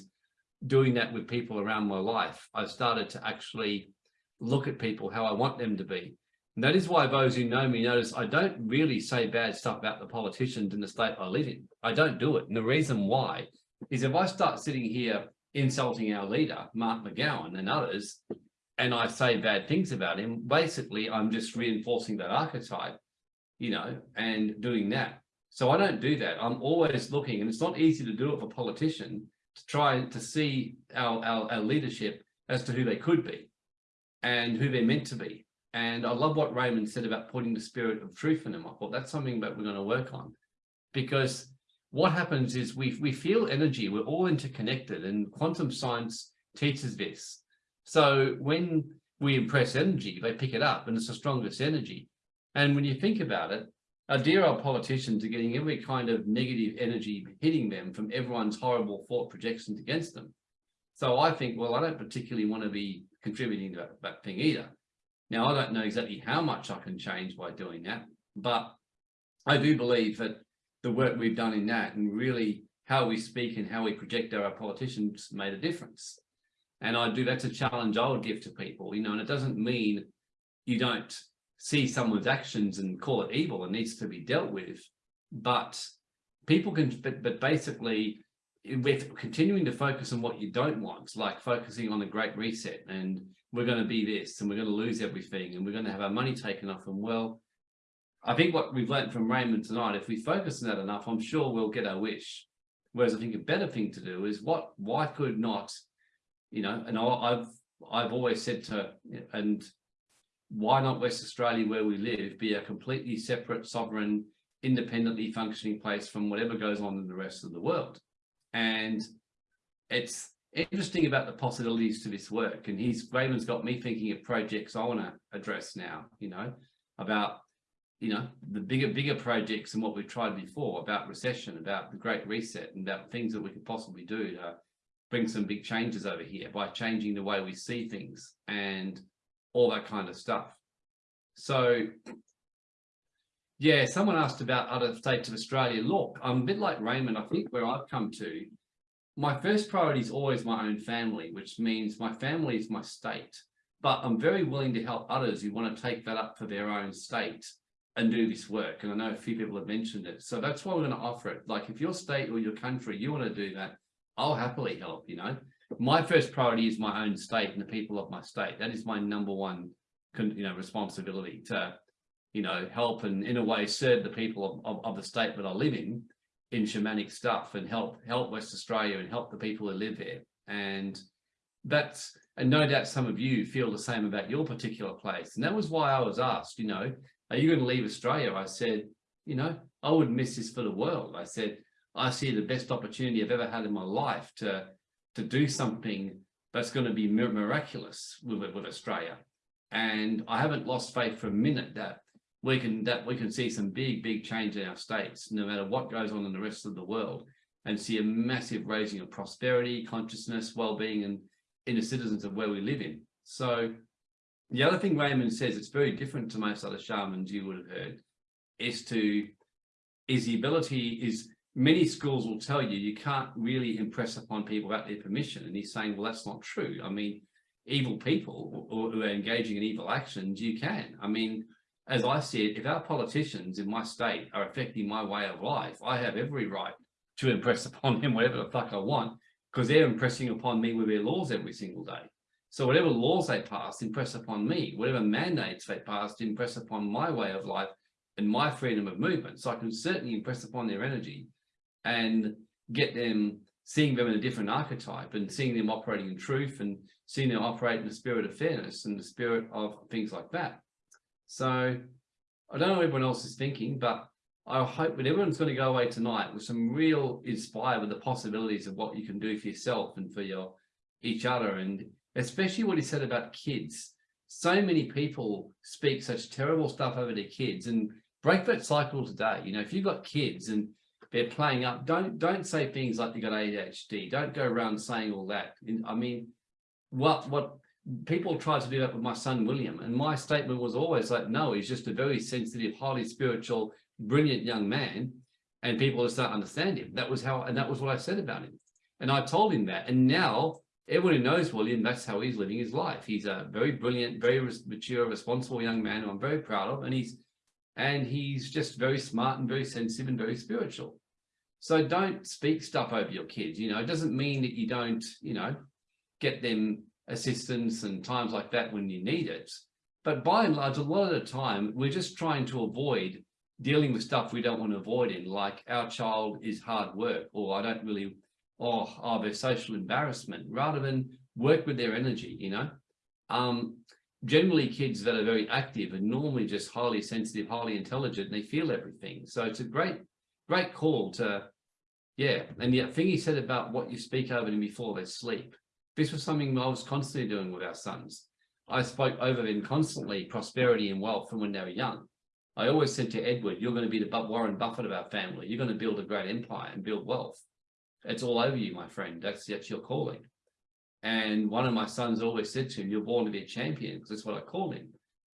doing that with people around my life, I started to actually look at people how I want them to be. And that is why those who know me notice I don't really say bad stuff about the politicians in the state I live in. I don't do it. And the reason why is if I start sitting here insulting our leader, Mark McGowan and others, and I say bad things about him, basically I'm just reinforcing that archetype, you know, and doing that. So I don't do that. I'm always looking, and it's not easy to do it for politician to try to see our, our, our leadership as to who they could be and who they're meant to be. And I love what Raymond said about putting the spirit of truth in them. I thought that's something that we're going to work on because what happens is we, we feel energy, we're all interconnected and quantum science teaches this. So when we impress energy, they pick it up and it's the strongest energy. And when you think about it, our dear old politicians are getting every kind of negative energy hitting them from everyone's horrible thought projections against them. So I think, well, I don't particularly want to be contributing to that, that thing either. Now, I don't know exactly how much I can change by doing that, but I do believe that the work we've done in that and really how we speak and how we project our politicians made a difference. And I do, that's a challenge I would give to people, you know, and it doesn't mean you don't see someone's actions and call it evil and needs to be dealt with, but people can, but, but basically with continuing to focus on what you don't want, like focusing on the great reset and we're going to be this and we're going to lose everything and we're going to have our money taken off and well I think what we've learned from Raymond tonight if we focus on that enough I'm sure we'll get our wish. Whereas I think a better thing to do is what why could not you know and I've I've always said to and why not West Australia where we live be a completely separate sovereign independently functioning place from whatever goes on in the rest of the world and it's interesting about the possibilities to this work. And he's Raymond's got me thinking of projects I want to address now, you know, about, you know, the bigger, bigger projects and what we've tried before about recession, about the great reset and about things that we could possibly do to bring some big changes over here by changing the way we see things and all that kind of stuff. So yeah, someone asked about other states of Australia. Look, I'm a bit like Raymond. I think where I've come to my first priority is always my own family, which means my family is my state. But I'm very willing to help others who want to take that up for their own state and do this work. And I know a few people have mentioned it. So that's why we're going to offer it. Like if your state or your country, you want to do that, I'll happily help, you know. My first priority is my own state and the people of my state. That is my number one, you know, responsibility to, you know, help and in a way serve the people of, of, of the state that I live in in shamanic stuff and help help West Australia and help the people who live there. And that's and no doubt some of you feel the same about your particular place. And that was why I was asked, you know, are you going to leave Australia? I said, you know, I would miss this for the world. I said, I see the best opportunity I've ever had in my life to to do something that's going to be miraculous with, with Australia. And I haven't lost faith for a minute that we can that we can see some big, big change in our states, no matter what goes on in the rest of the world, and see a massive raising of prosperity, consciousness, well-being, and in the citizens of where we live in. So the other thing Raymond says, it's very different to most other shamans you would have heard, is to is the ability is many schools will tell you you can't really impress upon people without their permission. And he's saying, well, that's not true. I mean, evil people or, or who are engaging in evil actions, you can. I mean, as I said, if our politicians in my state are affecting my way of life, I have every right to impress upon them whatever the fuck I want, because they're impressing upon me with their laws every single day. So whatever laws they pass, impress upon me. Whatever mandates they pass, impress upon my way of life and my freedom of movement. So I can certainly impress upon their energy and get them seeing them in a different archetype and seeing them operating in truth and seeing them operate in the spirit of fairness and the spirit of things like that. So I don't know what everyone else is thinking, but I hope that everyone's going to go away tonight with some real inspired with the possibilities of what you can do for yourself and for your each other. And especially what he said about kids. So many people speak such terrible stuff over their kids and break that cycle today. You know, if you've got kids and they're playing up, don't don't say things like you got ADHD. Don't go around saying all that. I mean, what what people tried to do that with my son William, and my statement was always like, no, he's just a very sensitive, highly spiritual, brilliant young man, and people just don't understand him. That was how, and that was what I said about him. And I told him that, and now everyone who knows William, that's how he's living his life. He's a very brilliant, very mature, responsible young man who I'm very proud of, and he's and he's just very smart and very sensitive and very spiritual. So don't speak stuff over your kids. You know, it doesn't mean that you don't, you know, get them assistance and times like that when you need it. But by and large, a lot of the time, we're just trying to avoid dealing with stuff we don't want to avoid in, like our child is hard work, or I don't really, or oh, their social embarrassment, rather than work with their energy, you know. Um, generally kids that are very active and normally just highly sensitive, highly intelligent, and they feel everything. So it's a great, great call to, yeah. And the thing he said about what you speak over them before they sleep, this was something I was constantly doing with our sons. I spoke over them constantly, prosperity and wealth from when they were young. I always said to Edward, you're going to be the Warren Buffett of our family. You're going to build a great empire and build wealth. It's all over you, my friend. That's, that's your calling. And one of my sons always said to him, you're born to be a champion, because that's what I called him.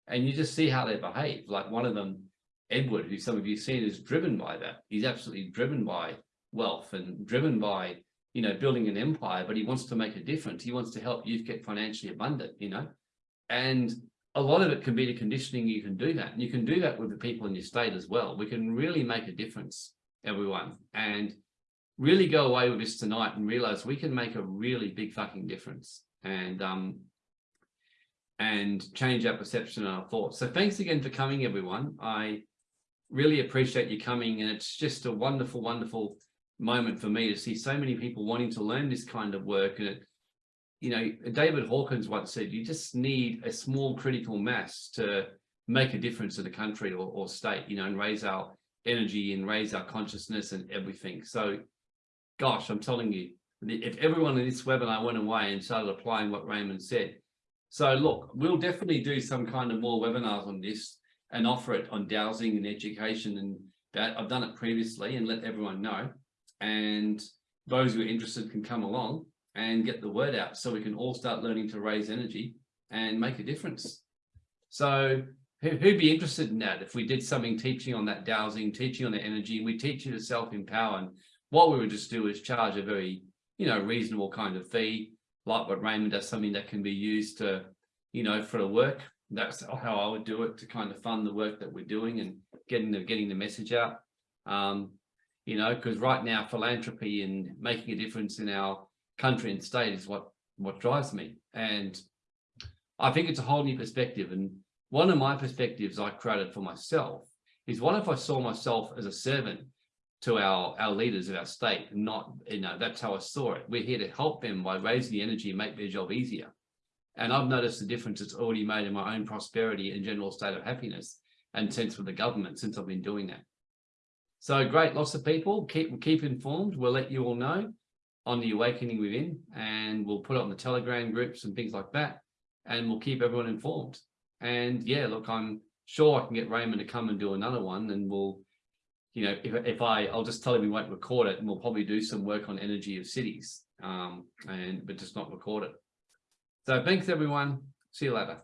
And you just see how they behave. Like one of them, Edward, who some of you seen, is driven by that. He's absolutely driven by wealth and driven by, you know, building an empire, but he wants to make a difference. He wants to help youth get financially abundant, you know, and a lot of it can be the conditioning you can do that. And you can do that with the people in your state as well. We can really make a difference, everyone. And really go away with this tonight and realize we can make a really big fucking difference and um and change our perception and our thoughts. So thanks again for coming, everyone. I really appreciate you coming and it's just a wonderful, wonderful moment for me to see so many people wanting to learn this kind of work. And it, you know, David Hawkins once said, you just need a small critical mass to make a difference in the country or, or state, you know, and raise our energy and raise our consciousness and everything. So gosh, I'm telling you, if everyone in this webinar went away and started applying what Raymond said. So look, we'll definitely do some kind of more webinars on this and offer it on dowsing and education and that I've done it previously and let everyone know. And those who are interested can come along and get the word out so we can all start learning to raise energy and make a difference. So who'd be interested in that if we did something teaching on that dowsing, teaching on the energy, and we teach you to self-empower and what we would just do is charge a very, you know, reasonable kind of fee, like what Raymond does, something that can be used to, you know, for the work. That's how I would do it to kind of fund the work that we're doing and getting the getting the message out. Um, you know, because right now philanthropy and making a difference in our country and state is what what drives me. And I think it's a whole new perspective. And one of my perspectives I created for myself is what if I saw myself as a servant to our, our leaders of our state. Not, you know, that's how I saw it. We're here to help them by raising the energy and make their job easier. And I've noticed the difference it's already made in my own prosperity and general state of happiness and sense with the government since I've been doing that. So great, lots of people, keep, keep informed. We'll let you all know on the awakening within and we'll put it on the telegram groups and things like that. And we'll keep everyone informed. And yeah, look, I'm sure I can get Raymond to come and do another one and we'll you know, if, if I, I'll just tell him we won't record it and we'll probably do some work on energy of cities, um, and, but just not record it. So thanks everyone. See you later.